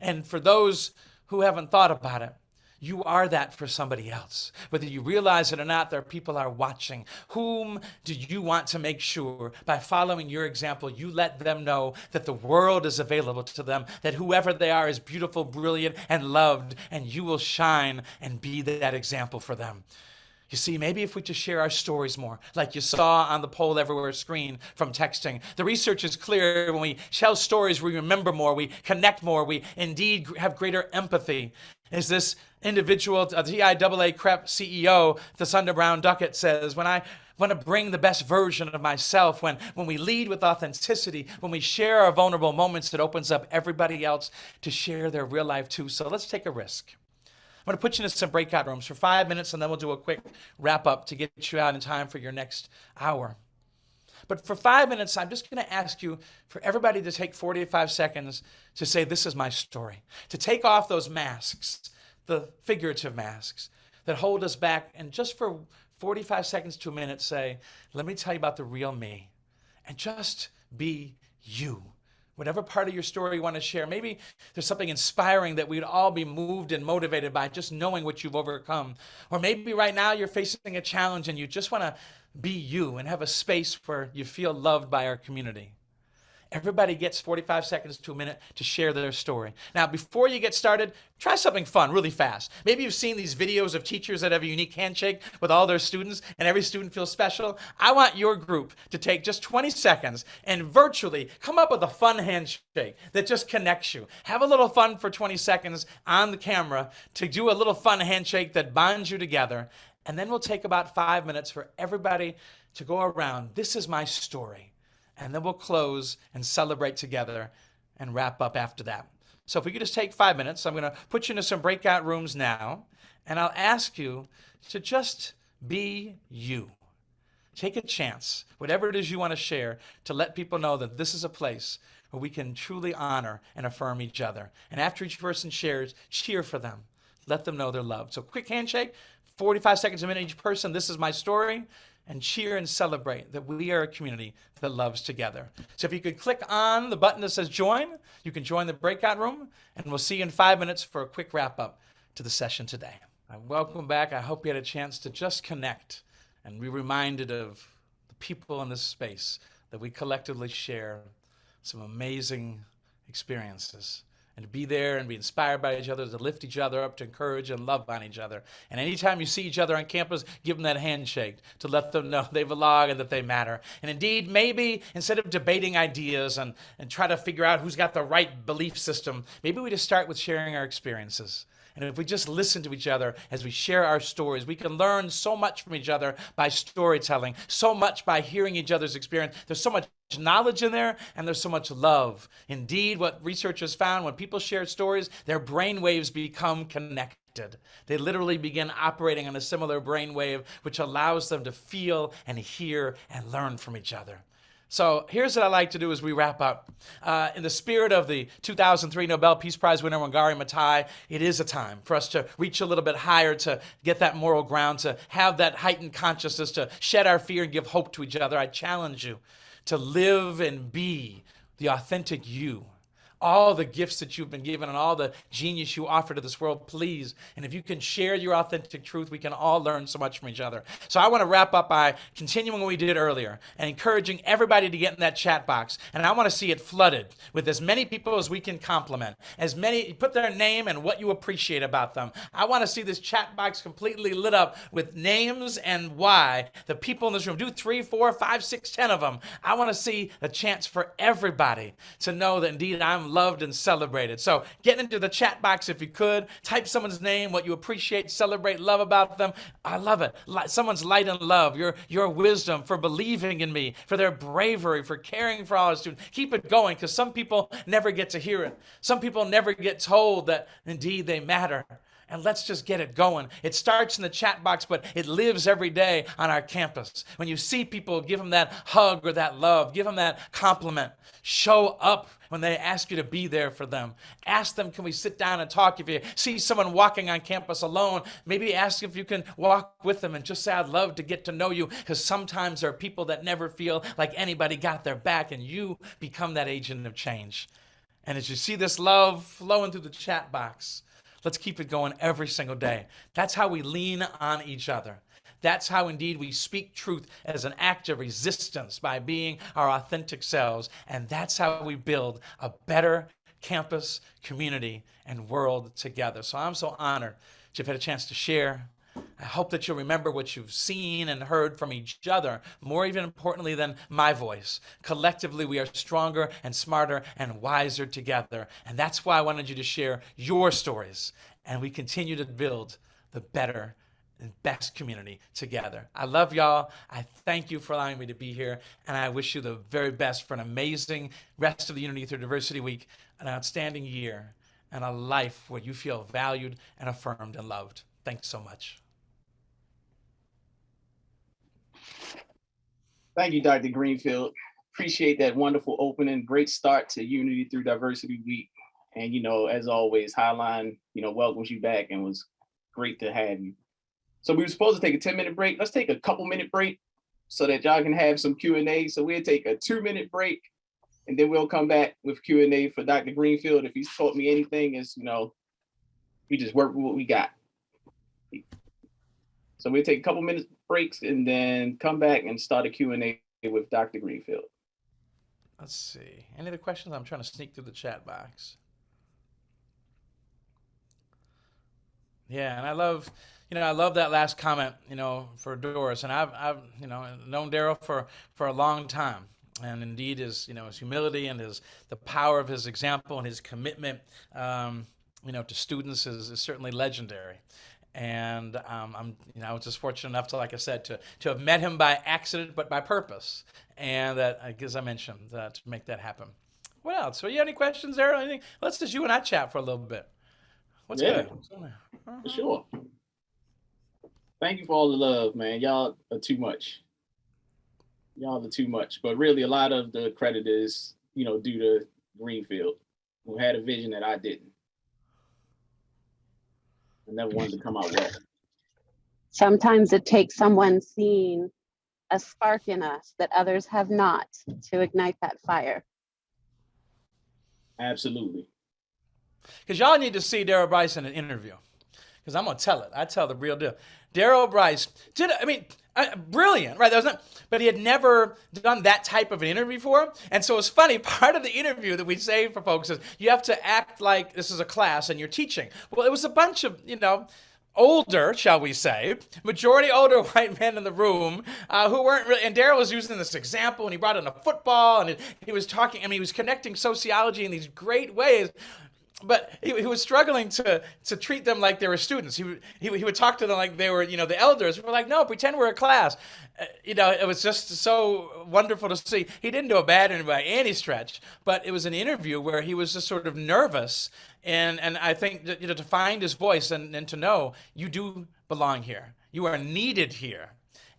And for those who haven't thought about it, you are that for somebody else. Whether you realize it or not, there are people are watching. Whom do you want to make sure by following your example, you let them know that the world is available to them, that whoever they are is beautiful, brilliant, and loved, and you will shine and be that example for them. You see, maybe if we just share our stories more, like you saw on the poll everywhere screen from texting. The research is clear. When we tell stories, we remember more, we connect more, we indeed have greater empathy. Is this individual, uh, a TIAA CREF CEO, Thasunda Brown Duckett says, when I want to bring the best version of myself, when, when we lead with authenticity, when we share our vulnerable moments, it opens up everybody else to share their real life too. So let's take a risk. I'm going to put you into some breakout rooms for five minutes, and then we'll do a quick wrap up to get you out in time for your next hour. But for five minutes, I'm just going to ask you for everybody to take 45 seconds to say, This is my story. To take off those masks, the figurative masks that hold us back, and just for 45 seconds to a minute, say, Let me tell you about the real me. And just be you whatever part of your story you want to share. Maybe there's something inspiring that we'd all be moved and motivated by just knowing what you've overcome. Or maybe right now you're facing a challenge and you just want to be you and have a space where you feel loved by our community. Everybody gets 45 seconds to a minute to share their story. Now, before you get started, try something fun really fast. Maybe you've seen these videos of teachers that have a unique handshake with all their students and every student feels special. I want your group to take just 20 seconds and virtually come up with a fun handshake that just connects you. Have a little fun for 20 seconds on the camera to do a little fun handshake that binds you together. And then we'll take about five minutes for everybody to go around. This is my story and then we'll close and celebrate together and wrap up after that. So if we could just take five minutes, I'm going to put you into some breakout rooms now, and I'll ask you to just be you. Take a chance, whatever it is you want to share, to let people know that this is a place where we can truly honor and affirm each other. And after each person shares, cheer for them. Let them know they're loved. So quick handshake, 45 seconds a minute each person. This is my story and cheer and celebrate that we are a community that loves together. So if you could click on the button that says join, you can join the breakout room, and we'll see you in five minutes for a quick wrap up to the session today. I welcome back. I hope you had a chance to just connect and be reminded of the people in this space that we collectively share some amazing experiences and to be there and be inspired by each other, to lift each other up, to encourage and love on each other. And anytime you see each other on campus, give them that handshake to let them know they belong and that they matter. And indeed, maybe instead of debating ideas and, and try to figure out who's got the right belief system, maybe we just start with sharing our experiences. And if we just listen to each other as we share our stories, we can learn so much from each other by storytelling, so much by hearing each other's experience. There's so much knowledge in there and there's so much love. Indeed, what researchers found when people share stories, their brain waves become connected. They literally begin operating on a similar brain wave, which allows them to feel and hear and learn from each other. So here's what I like to do as we wrap up. Uh, in the spirit of the 2003 Nobel Peace Prize winner Wangari Maathai, it is a time for us to reach a little bit higher, to get that moral ground, to have that heightened consciousness, to shed our fear and give hope to each other. I challenge you to live and be the authentic you all the gifts that you've been given and all the genius you offer to this world, please. And if you can share your authentic truth, we can all learn so much from each other. So I want to wrap up by continuing what we did earlier and encouraging everybody to get in that chat box. And I want to see it flooded with as many people as we can compliment, as many, put their name and what you appreciate about them. I want to see this chat box completely lit up with names and why the people in this room do three, four, five, six, ten of them. I want to see a chance for everybody to know that indeed I'm loved and celebrated. So get into the chat box if you could. Type someone's name, what you appreciate, celebrate, love about them. I love it. Someone's light and love, your, your wisdom for believing in me, for their bravery, for caring for all our students. Keep it going because some people never get to hear it. Some people never get told that indeed they matter and let's just get it going. It starts in the chat box, but it lives every day on our campus. When you see people, give them that hug or that love, give them that compliment. Show up when they ask you to be there for them. Ask them, can we sit down and talk? If you see someone walking on campus alone, maybe ask if you can walk with them and just say, I'd love to get to know you. Because sometimes there are people that never feel like anybody got their back, and you become that agent of change. And as you see this love flowing through the chat box, Let's keep it going every single day. That's how we lean on each other. That's how indeed we speak truth as an act of resistance by being our authentic selves. And that's how we build a better campus, community, and world together. So I'm so honored that you've had a chance to share I hope that you'll remember what you've seen and heard from each other, more even importantly than my voice. Collectively, we are stronger and smarter and wiser together. And that's why I wanted you to share your stories. And we continue to build the better and best community together. I love y'all. I thank you for allowing me to be here. And I wish you the very best for an amazing rest of the Unity Through Diversity Week, an outstanding year, and a life where you feel valued and affirmed and loved. Thanks so much. Thank you, Dr. Greenfield. Appreciate that wonderful opening. Great start to Unity Through Diversity Week. And, you know, as always, Highline, you know, welcomes you back and was great to have you. So we were supposed to take a 10 minute break. Let's take a couple minute break so that y'all can have some Q&A. So we'll take a two minute break and then we'll come back with Q&A for Dr. Greenfield. If he's taught me anything is, you know, we just work with what we got. So we'll take a couple minutes breaks and then come back and start a Q&A with Dr. Greenfield. Let's see. Any other questions? I'm trying to sneak through the chat box. Yeah, and I love, you know, I love that last comment, you know, for Doris. And I've, I've you know, known Daryl for, for a long time. And indeed, his, you know, his humility and his, the power of his example and his commitment, um, you know, to students is, is certainly legendary and um, I'm, you know, I was just fortunate enough to, like I said, to to have met him by accident, but by purpose, and that, as I mentioned, uh, to make that happen. What else? So, you have any questions there? Anything? Let's just you and I chat for a little bit. What's yeah, good? Uh-huh. For sure. Thank you for all the love, man. Y'all are too much. Y'all are too much. But really, a lot of the credit is, you know, due to Greenfield, who had a vision that I didn't. I never wanted to come out well. Sometimes it takes someone seeing a spark in us that others have not to ignite that fire. Absolutely. Because y'all need to see Daryl Bryce in an interview. because I'm gonna tell it. I tell the real deal. Daryl Bryce did. I mean, uh, brilliant, right? That was not, but he had never done that type of an interview before, and so it's funny. Part of the interview that we say for folks is you have to act like this is a class and you're teaching. Well, it was a bunch of you know older, shall we say, majority older white men in the room uh, who weren't really. And Daryl was using this example, and he brought in a football, and he was talking. I mean, he was connecting sociology in these great ways. But he, he was struggling to to treat them like they were students. He, would- he, he would talk to them like they were, you know, the elders. We're like, no, pretend we're a class. Uh, you know, it was just so wonderful to see. He didn't do a bad interview by any stretch, but it was an interview where he was just sort of nervous. And, and I think that, you know, to find his voice and, and to know you do belong here. You are needed here.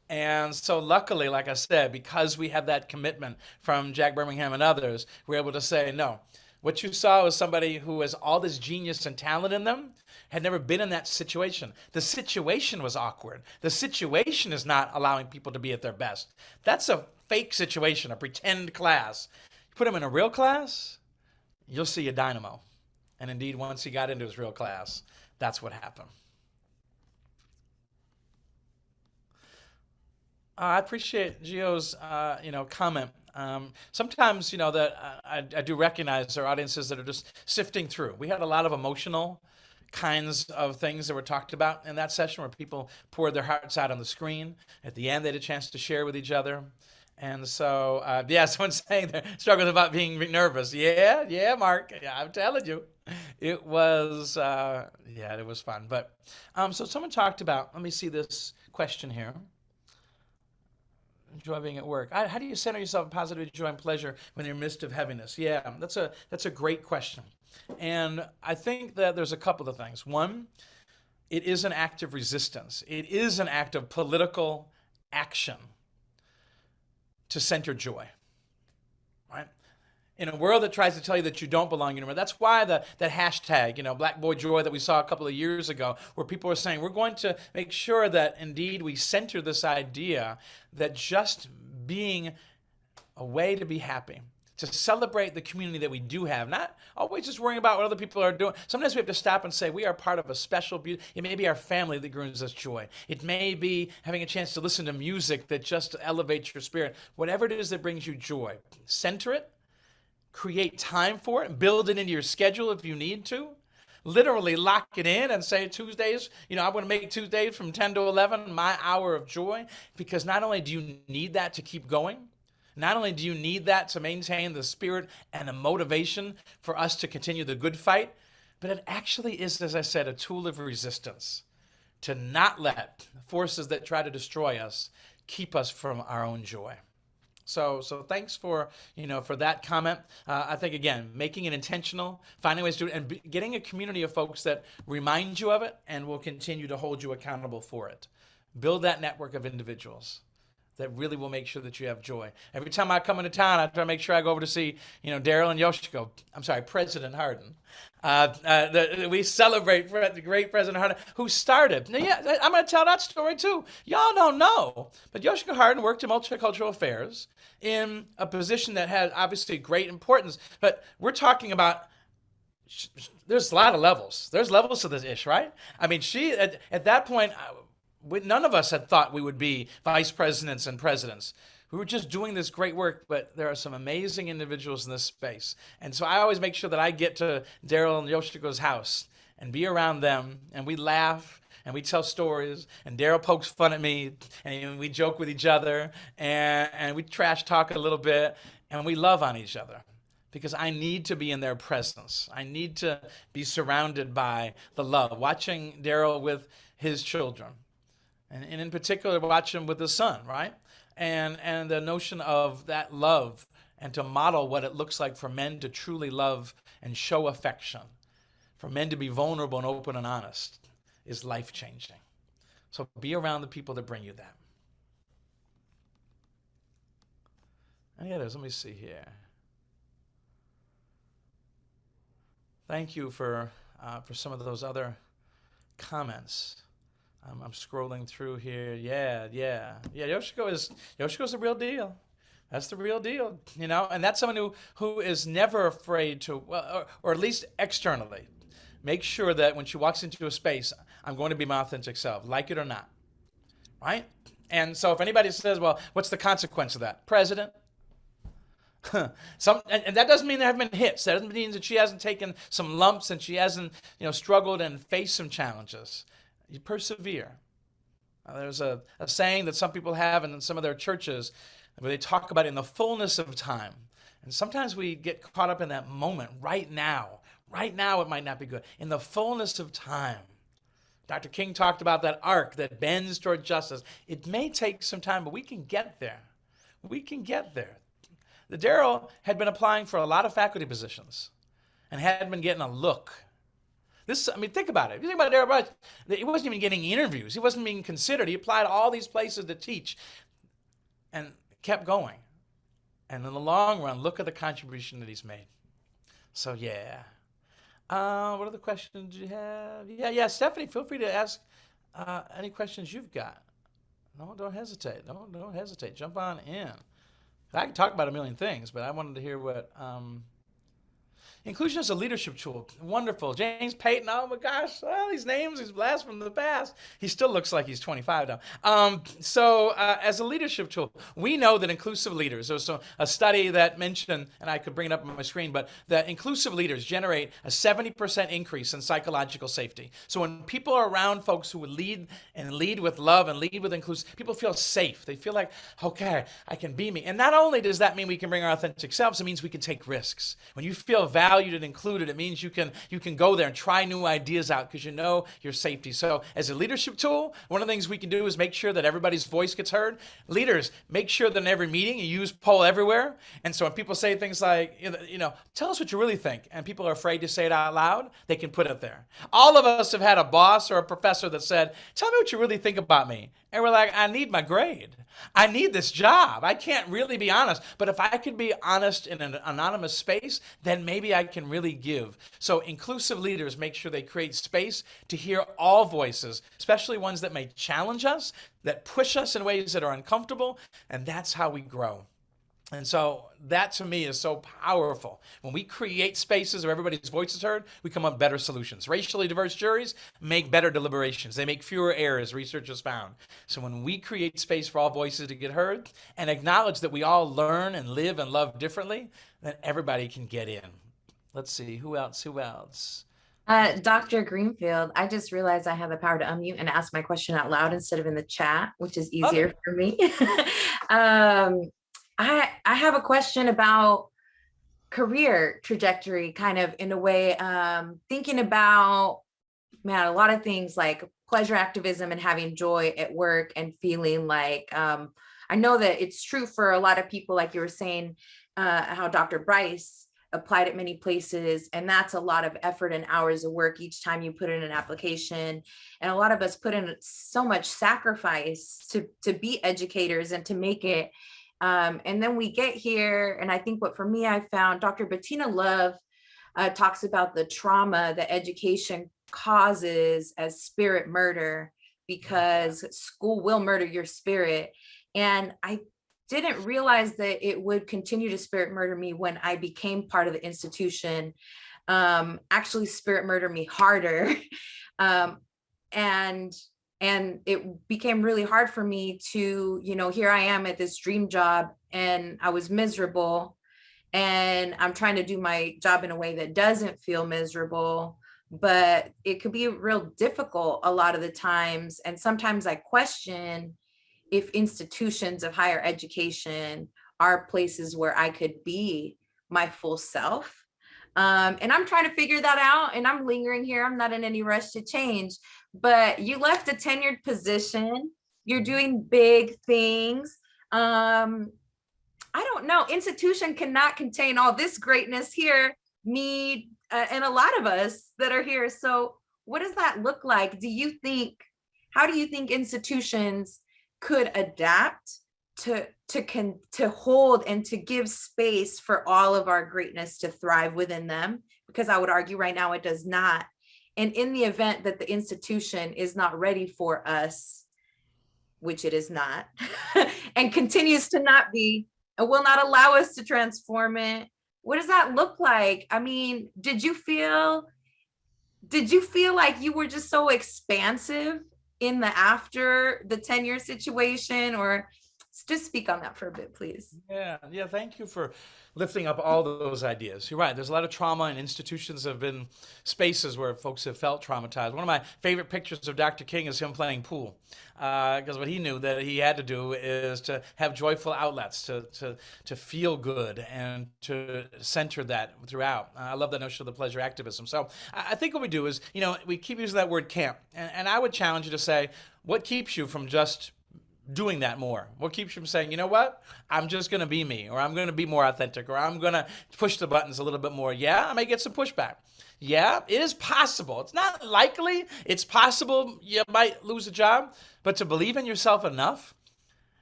And so, luckily, like I said, because we have that commitment from Jack Bermingham and others, we're able to say, no, what you saw was somebody who has all this genius and talent in them, had never been in that situation. The situation was awkward. The situation is not allowing people to be at their best. That's a fake situation, a pretend class. You put him in a real class, you'll see a dynamo. And indeed, once he got into his real class, that's what happened. Uh, I appreciate Gio's, uh, you know, comment. Um, sometimes, you know, that uh, I, I do recognize there are audiences that are just sifting through. We had a lot of emotional kinds of things that were talked about in that session where people poured their hearts out on the screen. At the end, they had a chance to share with each other. And so, uh, yeah, someone's saying they're struggling about being nervous. Yeah, yeah, Mark. Yeah, I'm telling you, it was, uh, yeah, it was fun. But um, so someone talked about. Let me see this question here. Joy being at work. I- How do you center yourself in positive joy and pleasure when you're in midst of heaviness? Yeah, that's a that's a great question, and I think that there's a couple of things. One, it is an act of resistance. It is an act of political action to center joy. In a world that tries to tell you that you don't belong anymore, that's why the that hashtag, you know, Black Boy Joy that we saw a couple of years ago, where people were saying we're going to make sure that indeed we center this idea that just being a way to be happy, to celebrate the community that we do have, not always just worrying about what other people are doing. Sometimes we have to stop and say we are part of a special beauty. It may be our family that brings us joy. It may be having a chance to listen to music that just elevates your spirit. Whatever it is that brings you joy, center it, create time for it, and build it into your schedule if you need to. Literally lock it in and say Tuesdays, you know, I'm going to make Tuesdays from 10 to 11 my hour of joy because not only do you need that to keep going, not only do you need that to maintain the spirit and the motivation for us to continue the good fight, but it actually is, as I said, a tool of resistance to not let forces that try to destroy us keep us from our own joy. So, so thanks for you know for that comment. Uh, I think again, making it intentional, finding ways to and getting a community of folks that remind you of it and will continue to hold you accountable for it. Build that network of individuals that really will make sure that you have joy. Every time I come into town, I try to make sure I go over to see, you know, Daryl and Yoshiko. I'm sorry, President Harden. Uh, uh, the, we celebrate the great President Harden, who started. Now, yeah, I'm going to tell that story too. Y'all don't know, but Yoshiko Harden worked in multicultural affairs in a position that had obviously great importance. But we're talking about there's a lot of levels. There's levels to this ish, right? I mean, she at, at that point, uh, we, none of us had thought we would be vice presidents and presidents. We were just doing this great work, but there are some amazing individuals in this space. And so I always make sure that I get to Daryl and Yoshiko's house and be around them, and we laugh and we tell stories, and Daryl pokes fun at me, and we joke with each other, and, and we trash talk a little bit, and we love on each other because I need to be in their presence. I need to be surrounded by the love. Watching Daryl with his children, and, and in particular, watch him with his son, right? And and the notion of that love and to model what it looks like for men to truly love and show affection, for men to be vulnerable and open and honest, is life changing. So be around the people that bring you that. Any others? Let me see here. Thank you for uh, for some of those other comments. I'm scrolling through here. Yeah, yeah, yeah. Yoshiko is Yoshiko's the real deal. That's the real deal, you know. And that's someone who who is never afraid to, or, or at least externally, make sure that when she walks into a space, I'm going to be my authentic self, like it or not. Right? And so if anybody says, well, what's the consequence of that? President. some and, and, that doesn't mean there haven't been hits. That doesn't mean that she hasn't taken some lumps and she hasn't, you know, struggled and faced some challenges. You persevere. Uh, there's a, a saying that some people have in some of their churches where they talk about in the fullness of time. And sometimes we get caught up in that moment right now. Right now, it might not be good. In the fullness of time. Dr. King talked about that arc that bends toward justice. It may take some time, but we can get there. We can get there. The Daryl had been applying for a lot of faculty positions and had been getting a look. This, I mean, think about it. If you think about Daryl Bryce, he wasn't even getting interviews. He wasn't being considered. He applied to all these places to teach and kept going. And in the long run, look at the contribution that he's made. So, yeah. Uh, what other questions do you have? Yeah, yeah, Stephanie, feel free to ask uh, any questions you've got. No, don't hesitate. Don't, don't hesitate. Jump on in. I can talk about a million things, but I wanted to hear what um, Inclusion is a leadership tool. Wonderful. James Payton, oh my gosh, all these names, these blasts from the past. He still looks like he's 25 now. Um, so uh, as a leadership tool, we know that inclusive leaders, there's a, a study that mentioned, and I could bring it up on my screen, but that inclusive leaders generate a 70% increase in psychological safety. So when people are around folks who lead and lead with love and lead with inclusive, people feel safe. They feel like, okay, I can be me. And not only does that mean we can bring our authentic selves, it means we can take risks. When you feel valued, valued and included. It it means you can you can go there and try new ideas out because you know your safety. So as a leadership tool, one of the things we can do is make sure that everybody's voice gets heard. Leaders, make sure that in every meeting you use poll everywhere. And so when people say things like, you know, tell us what you really think, and people are afraid to say it out loud, they can put it there. All of us have had a boss or a professor that said, tell me what you really think about me. And we're like, I need my grade. I need this job. I can't really be honest. But if I could be honest in an anonymous space, then maybe I can really give. So inclusive leaders make sure they create space to hear all voices, especially ones that may challenge us, that push us in ways that are uncomfortable. And that's how we grow. And so that to me is so powerful. When we create spaces where everybody's voice is heard, we come up with better solutions. Racially diverse juries make better deliberations. They make fewer errors, research has found. So when we create space for all voices to get heard and acknowledge that we all learn and live and love differently, then everybody can get in. Let's see, who else, who else? Uh, Dr. Greenfield, I just realized I have the power to unmute and ask my question out loud instead of in the chat, which is easier okay. for me. um, I I have a question about career trajectory, kind of in a way, um, thinking about man, a lot of things like pleasure activism and having joy at work and feeling like um, I know that it's true for a lot of people, like you were saying, uh, how Dr. Bryce applied at many places and that's a lot of effort and hours of work each time you put in an application and a lot of us put in so much sacrifice to to be educators and to make it um, and then we get here, and I think what for me, I found Dr. Bettina Love uh, talks about the trauma that education causes as spirit murder because school will murder your spirit. And I didn't realize that it would continue to spirit murder me when I became part of the institution, um, actually spirit murder me harder. um, and and it became really hard for me to you know here i am at this dream job and i was miserable and i'm trying to do my job in a way that doesn't feel miserable but it could be real difficult a lot of the times and sometimes i question if institutions of higher education are places where i could be my full self um, and I'm trying to figure that out and I'm lingering here. I'm not in any rush to change, but you left a tenured position. You're doing big things. Um, I don't know, institution cannot contain all this greatness here, me uh, and a lot of us that are here. So what does that look like? Do you think, how do you think institutions could adapt to to can to hold and to give space for all of our greatness to thrive within them because i would argue right now it does not. And in the event that the institution is not ready for us which it is not and continues to not be and will not allow us to transform it what does that look like? I mean did you feel did you feel like you were just so expansive in the after the tenure situation or just speak on that for a bit, please. Yeah, yeah. Thank you for lifting up all those ideas. You're right. There's a lot of trauma, and institutions have been spaces where folks have felt traumatized. One of my favorite pictures of Dr. King is him playing pool, because uh, what he knew that he had to do is to have joyful outlets, to to to feel good, and to center that throughout. Uh, I love that notion of the pleasure activism. So I, I think what we do is, you know, we keep using that word camp, and, and I would challenge you to say, what keeps you from just doing that more? What keeps you from saying, you know what, I'm just going to be me, or I'm going to be more authentic, or I'm going to push the buttons a little bit more? Yeah, I may get some pushback. Yeah, it is possible. It's not likely. It's possible you might lose a job, but to believe in yourself enough,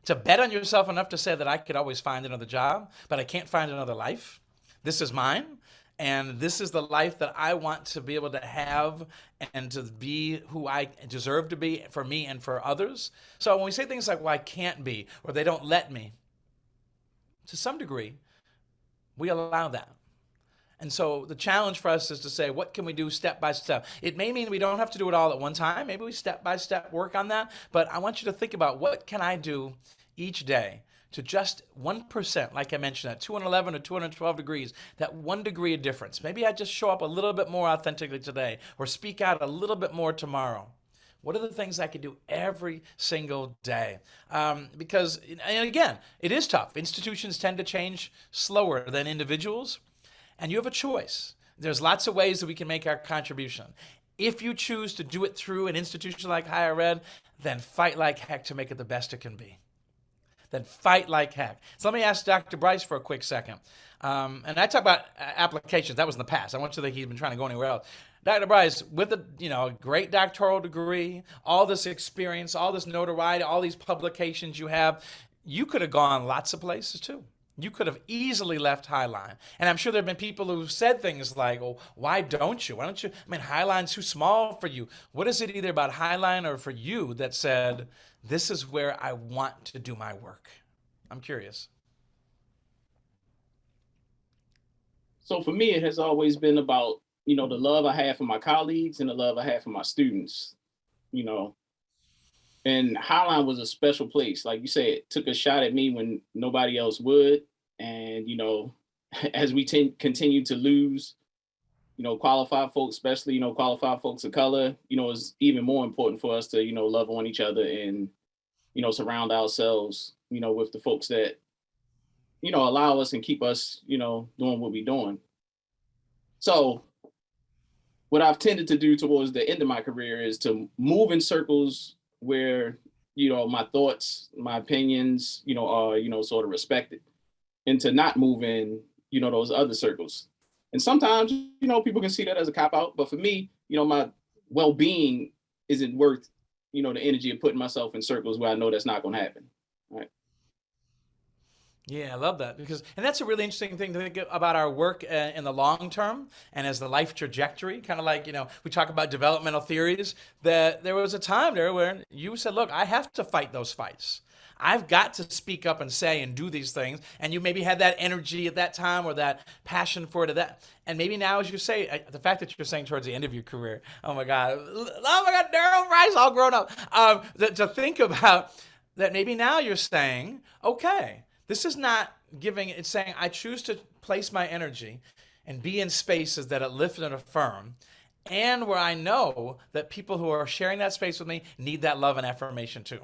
to bet on yourself enough to say that I could always find another job, but I can't find another life. This is mine. And this is the life that I want to be able to have and to be who I deserve to be for me and for others. So when we say things like, well, I can't be, or they don't let me, to some degree, we allow that. And so the challenge for us is to say, what can we do step by step? It may mean we don't have to do it all at one time. Maybe we step by step work on that. But I want you to think about what can I do each day to just 1%, like I mentioned, at 211 or 212 degrees, that one degree of difference. Maybe I just show up a little bit more authentically today or speak out a little bit more tomorrow. What are the things I can do every single day? Um, because, and again, it is tough. Institutions tend to change slower than individuals, and you have a choice. There's lots of ways that we can make our contribution. If you choose to do it through an institution like higher ed, then fight like heck to make it the best it can be then fight like heck. So let me ask Dr. Bryce for a quick second. Um, and I talk about applications. That was in the past. I want you to think he's been trying to go anywhere else. Dr. Bryce, with a you know great doctoral degree, all this experience, all this notoriety, all these publications you have, you could have gone lots of places too. You could have easily left Highline. And I'm sure there have been people who've said things like, well, why don't you? Why don't you? I mean, Highline's too small for you. What is it either about Highline or for you that said, this is where I want to do my work? I'm curious. So for me, it has always been about, you know, the love I have for my colleagues and the love I have for my students, you know. And Highline was a special place. Like you said, took a shot at me when nobody else would. And, you know, as we continue to lose, you know, qualified folks, especially, you know, qualified folks of color, you know, it's even more important for us to, you know, love on each other and, you know, surround ourselves, you know, with the folks that, you know, allow us and keep us, you know, doing what we're doing. So what I've tended to do towards the end of my career is to move in circles where, you know, my thoughts, my opinions, you know, are, you know, sort of respected and to not move in, you know, those other circles and sometimes, you know, people can see that as a cop out, but for me, you know, my well-being isn't worth, you know, the energy of putting myself in circles where I know that's not going to happen. Right. Yeah, I love that because, and that's a really interesting thing to think about our work uh, in the long term and as the life trajectory. Kind of like, you know, we talk about developmental theories. That there was a time there where you said, "Look, I have to fight those fights." I've got to speak up and say and do these things. And you maybe had that energy at that time or that passion for it at that. And maybe now, as you say, the fact that you're saying towards the end of your career, oh my God, oh my God, Daryl Bryce, all grown up. Um, to think about that maybe now you're saying, okay, this is not giving, it's saying, I choose to place my energy and be in spaces that uplift and affirm and where I know that people who are sharing that space with me need that love and affirmation too.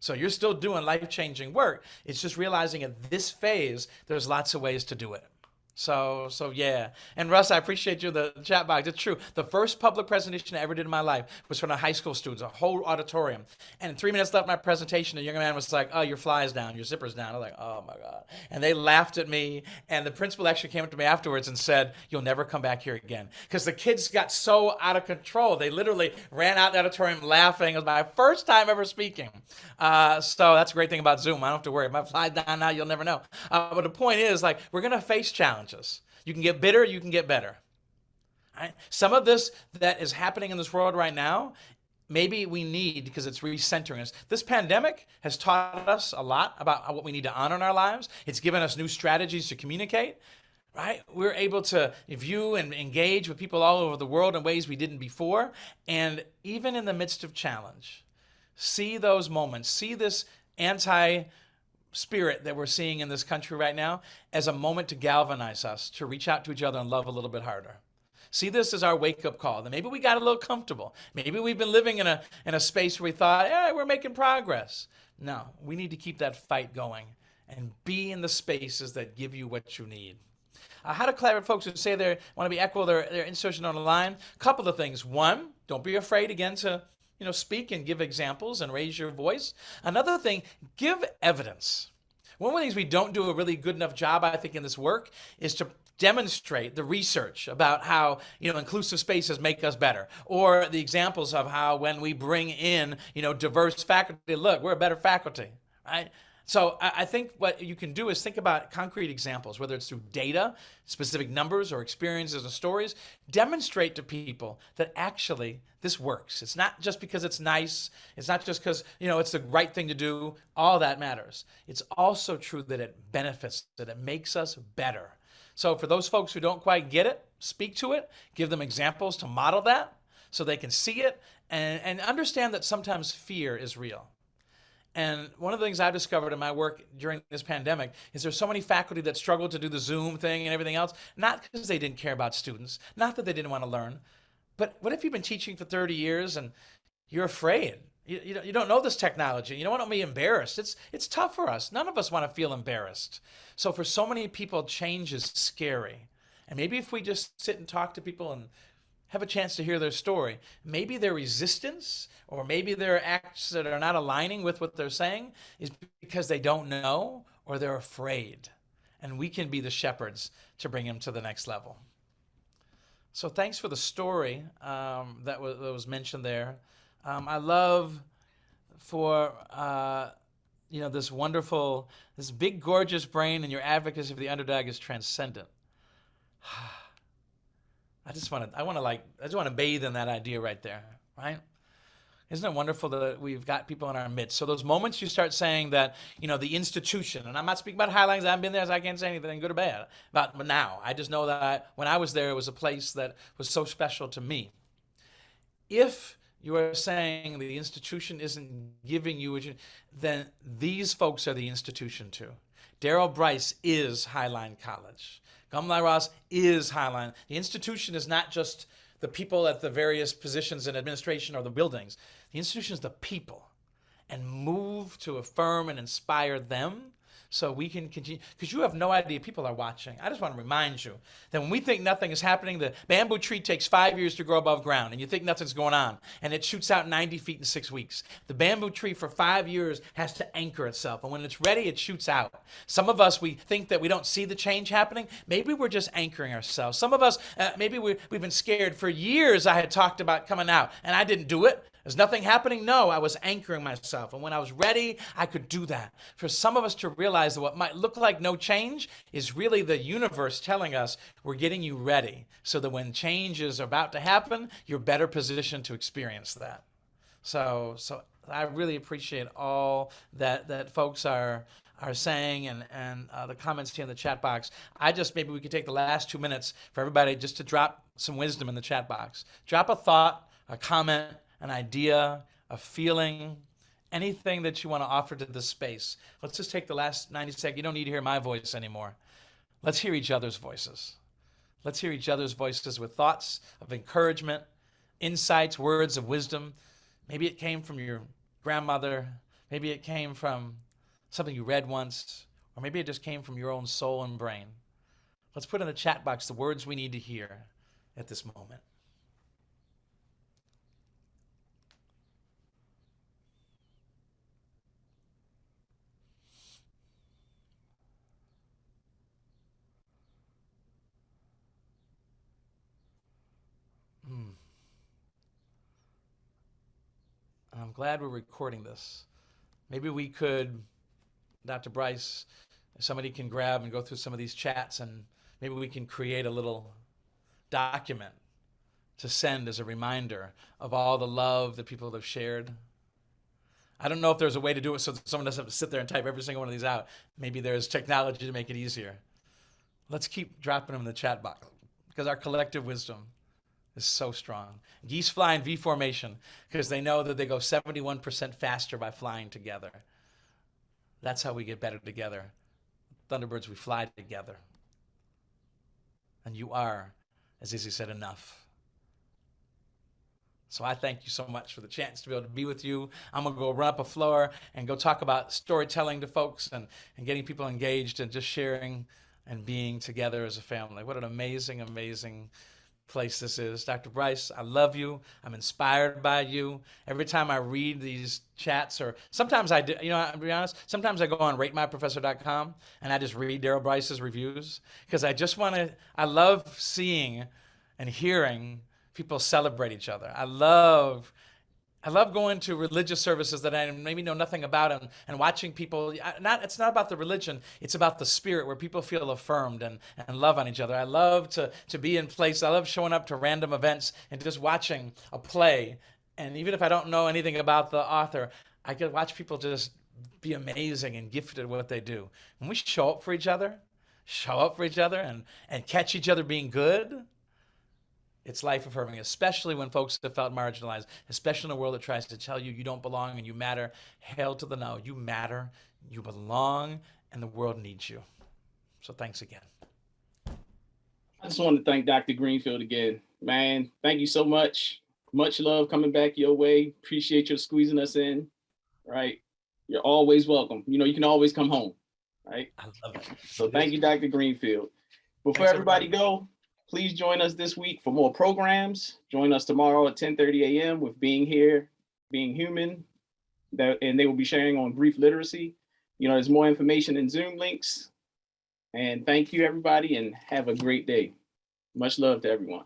So you're still doing life-changing work. It's just realizing at this phase, there's lots of ways to do it. So, so yeah. And Russ, I appreciate you, the chat box. It's true. The first public presentation I ever did in my life was from a high school students, a whole auditorium. And three minutes left my presentation, a young man was like, oh, your fly's down, your zipper's down. I was like, oh my God. And they laughed at me. And the principal actually came up to me afterwards and said, you'll never come back here again. Because the kids got so out of control. They literally ran out the auditorium laughing. It was my first time ever speaking. Uh, so that's a great thing about Zoom. I don't have to worry. If my fly's down now, you'll never know. Uh, but the point is, like, we're going to face challenges You can get bitter, you can get better. Right? Some of this that is happening in this world right now, maybe we need because it's recentering us. This pandemic has taught us a lot about what we need to honor in our lives. It's given us new strategies to communicate. right? We're able to view and engage with people all over the world in ways we didn't before. And even in the midst of challenge, see those moments, see this anti spirit that we're seeing in this country right now as a moment to galvanize us, to reach out to each other and love a little bit harder. See this as our wake-up call. That maybe we got a little comfortable. Maybe we've been living in a in a space where we thought, yeah, we're making progress. No, we need to keep that fight going and be in the spaces that give you what you need. Uh, how to collaborate folks who say they want to be equitable, they're, they're institution on the line. Couple of things. One, don't be afraid again to you know speak and give examples and raise your voice. Another thing, give evidence. One of the things we don't do a really good enough job, I think, in this work is to demonstrate the research about how you know inclusive spaces make us better or the examples of how when we bring in you know diverse faculty look we're a better faculty right so I think what you can do is think about concrete examples, whether it's through data, specific numbers, or experiences or stories. Demonstrate to people that actually this works. It's not just because it's nice. It's not just because you know it's the right thing to do. All that matters. It's also true that it benefits, that it makes us better. So for those folks who don't quite get it, speak to it. Give them examples to model that, so they can see it and, and understand that sometimes fear is real. And one of the things I've discovered in my work during this pandemic is there's so many faculty that struggled to do the Zoom thing and everything else, not because they didn't care about students, not that they didn't want to learn, but what if you've been teaching for 30 years and you're afraid? You, you, you don't know this technology. You don't want to be embarrassed. It's, it's tough for us. None of us want to feel embarrassed. So for so many people, change is scary. And maybe if we just sit and talk to people and have a chance to hear their story. Maybe their resistance or maybe their acts that are not aligning with what they're saying is because they don't know or they're afraid. And we can be the shepherds to bring them to the next level. So thanks for the story um, that, was, that, was, mentioned there. Um, I love for uh, you know this wonderful, this big gorgeous brain and your advocacy for the underdog is transcendent. I just want to, I want to like, I just want to bathe in that idea right there, right? Isn't it wonderful that we've got people in our midst? So those moments you start saying that, you know, the institution, and I'm not speaking about Highlands, I haven't been there, so I can't say anything good or bad about now. I just know that I, when I was there, it was a place that was so special to me. If you are saying the institution isn't giving you, then these folks are the institution too. Daryl Bryce is Highline College. Kamala Ross is Highline. The institution is not just the people at the various positions in administration or the buildings. The institution is the people and move to affirm and inspire them so we can continue because you have no idea people are watching. I just want to remind you that when we think nothing is happening the bamboo tree takes five years to grow above ground and you think nothing's going on and it shoots out 90 feet in six weeks. The bamboo tree for five years has to anchor itself and when it's ready it shoots out. Some of us we think that we don't see the change happening. Maybe we're just anchoring ourselves. Some of us uh, maybe we, we've been scared for years. I had talked about coming out and i didn't do it is nothing happening? No, I was anchoring myself. And when I was ready, I could do that. For some of us to realize that what might look like no change is really the universe telling us we're getting you ready so that when change is about to happen, you're better positioned to experience that. So, so I really appreciate all that, that folks are are saying and, and uh, the comments here in the chat box. I just, maybe we could take the last two minutes for everybody just to drop some wisdom in the chat box. Drop a thought, a comment, an idea, a feeling, anything that you want to offer to this space. Let's just take the last 90 seconds. You don't need to hear my voice anymore. Let's hear each other's voices. Let's hear each other's voices with thoughts of encouragement, insights, words of wisdom. Maybe it came from your grandmother. Maybe it came from something you read once, or maybe it just came from your own soul and brain. Let's put in the chat box the words we need to hear at this moment. I'm glad we're recording this. Maybe we could, Dr. Bryce, somebody can grab and go through some of these chats and maybe we can create a little document to send as a reminder of all the love that people have shared. I don't know if there's a way to do it so that someone doesn't have to sit there and type every single one of these out. Maybe there's technology to make it easier. let's keep dropping them in the chat box because our collective wisdom is so strong. Geese fly in V formation because they know that they go 71% faster by flying together. That's how we get better together. Thunderbirds, we fly together. And you are, as Izzy said, enough. So I thank you so much for the chance to be able to be with you. I'm gonna go run up a floor and go talk about storytelling to folks and, and getting people engaged and just sharing and being together as a family. What an amazing, amazing place this is. Dr. Bryce, I love you. I'm inspired by you. Every time I read these chats, or sometimes I do, you know, I'll be honest, sometimes I go on ratemyprofessor.com and I just read Daryl Bryce's reviews because I just want to, I love seeing and hearing people celebrate each other. I love I love going to religious services that I maybe know nothing about and, and watching people. Not it's not about the religion; it's about the spirit where people feel affirmed and, and love on each other. I love to to be in place. I love showing up to random events and just watching a play. And even if I don't know anything about the author, I get watch people just be amazing and gifted at what they do. When we show up for each other, show up for each other, and and catch each other being good it's life affirming, especially when folks have felt marginalized, especially in a world that tries to tell you you don't belong and you matter. Hail to the no. You matter, you belong, and the world needs you. So thanks again. I just want to thank Dr. Greenfield again. Man, thank you so much. Much love coming back your way. Appreciate you squeezing us in. Right. You're always welcome. You know, you can always come home. Right. I love it. So thank you, Dr. Greenfield. Before Thanks, everybody go, please join us this week for more programs. Join us tomorrow at 10:30 a.m. with Being Here, Being Human. That, and they will be sharing on grief literacy. You know, there's more information in Zoom links. And thank you, everybody, and have a great day. Much love to everyone.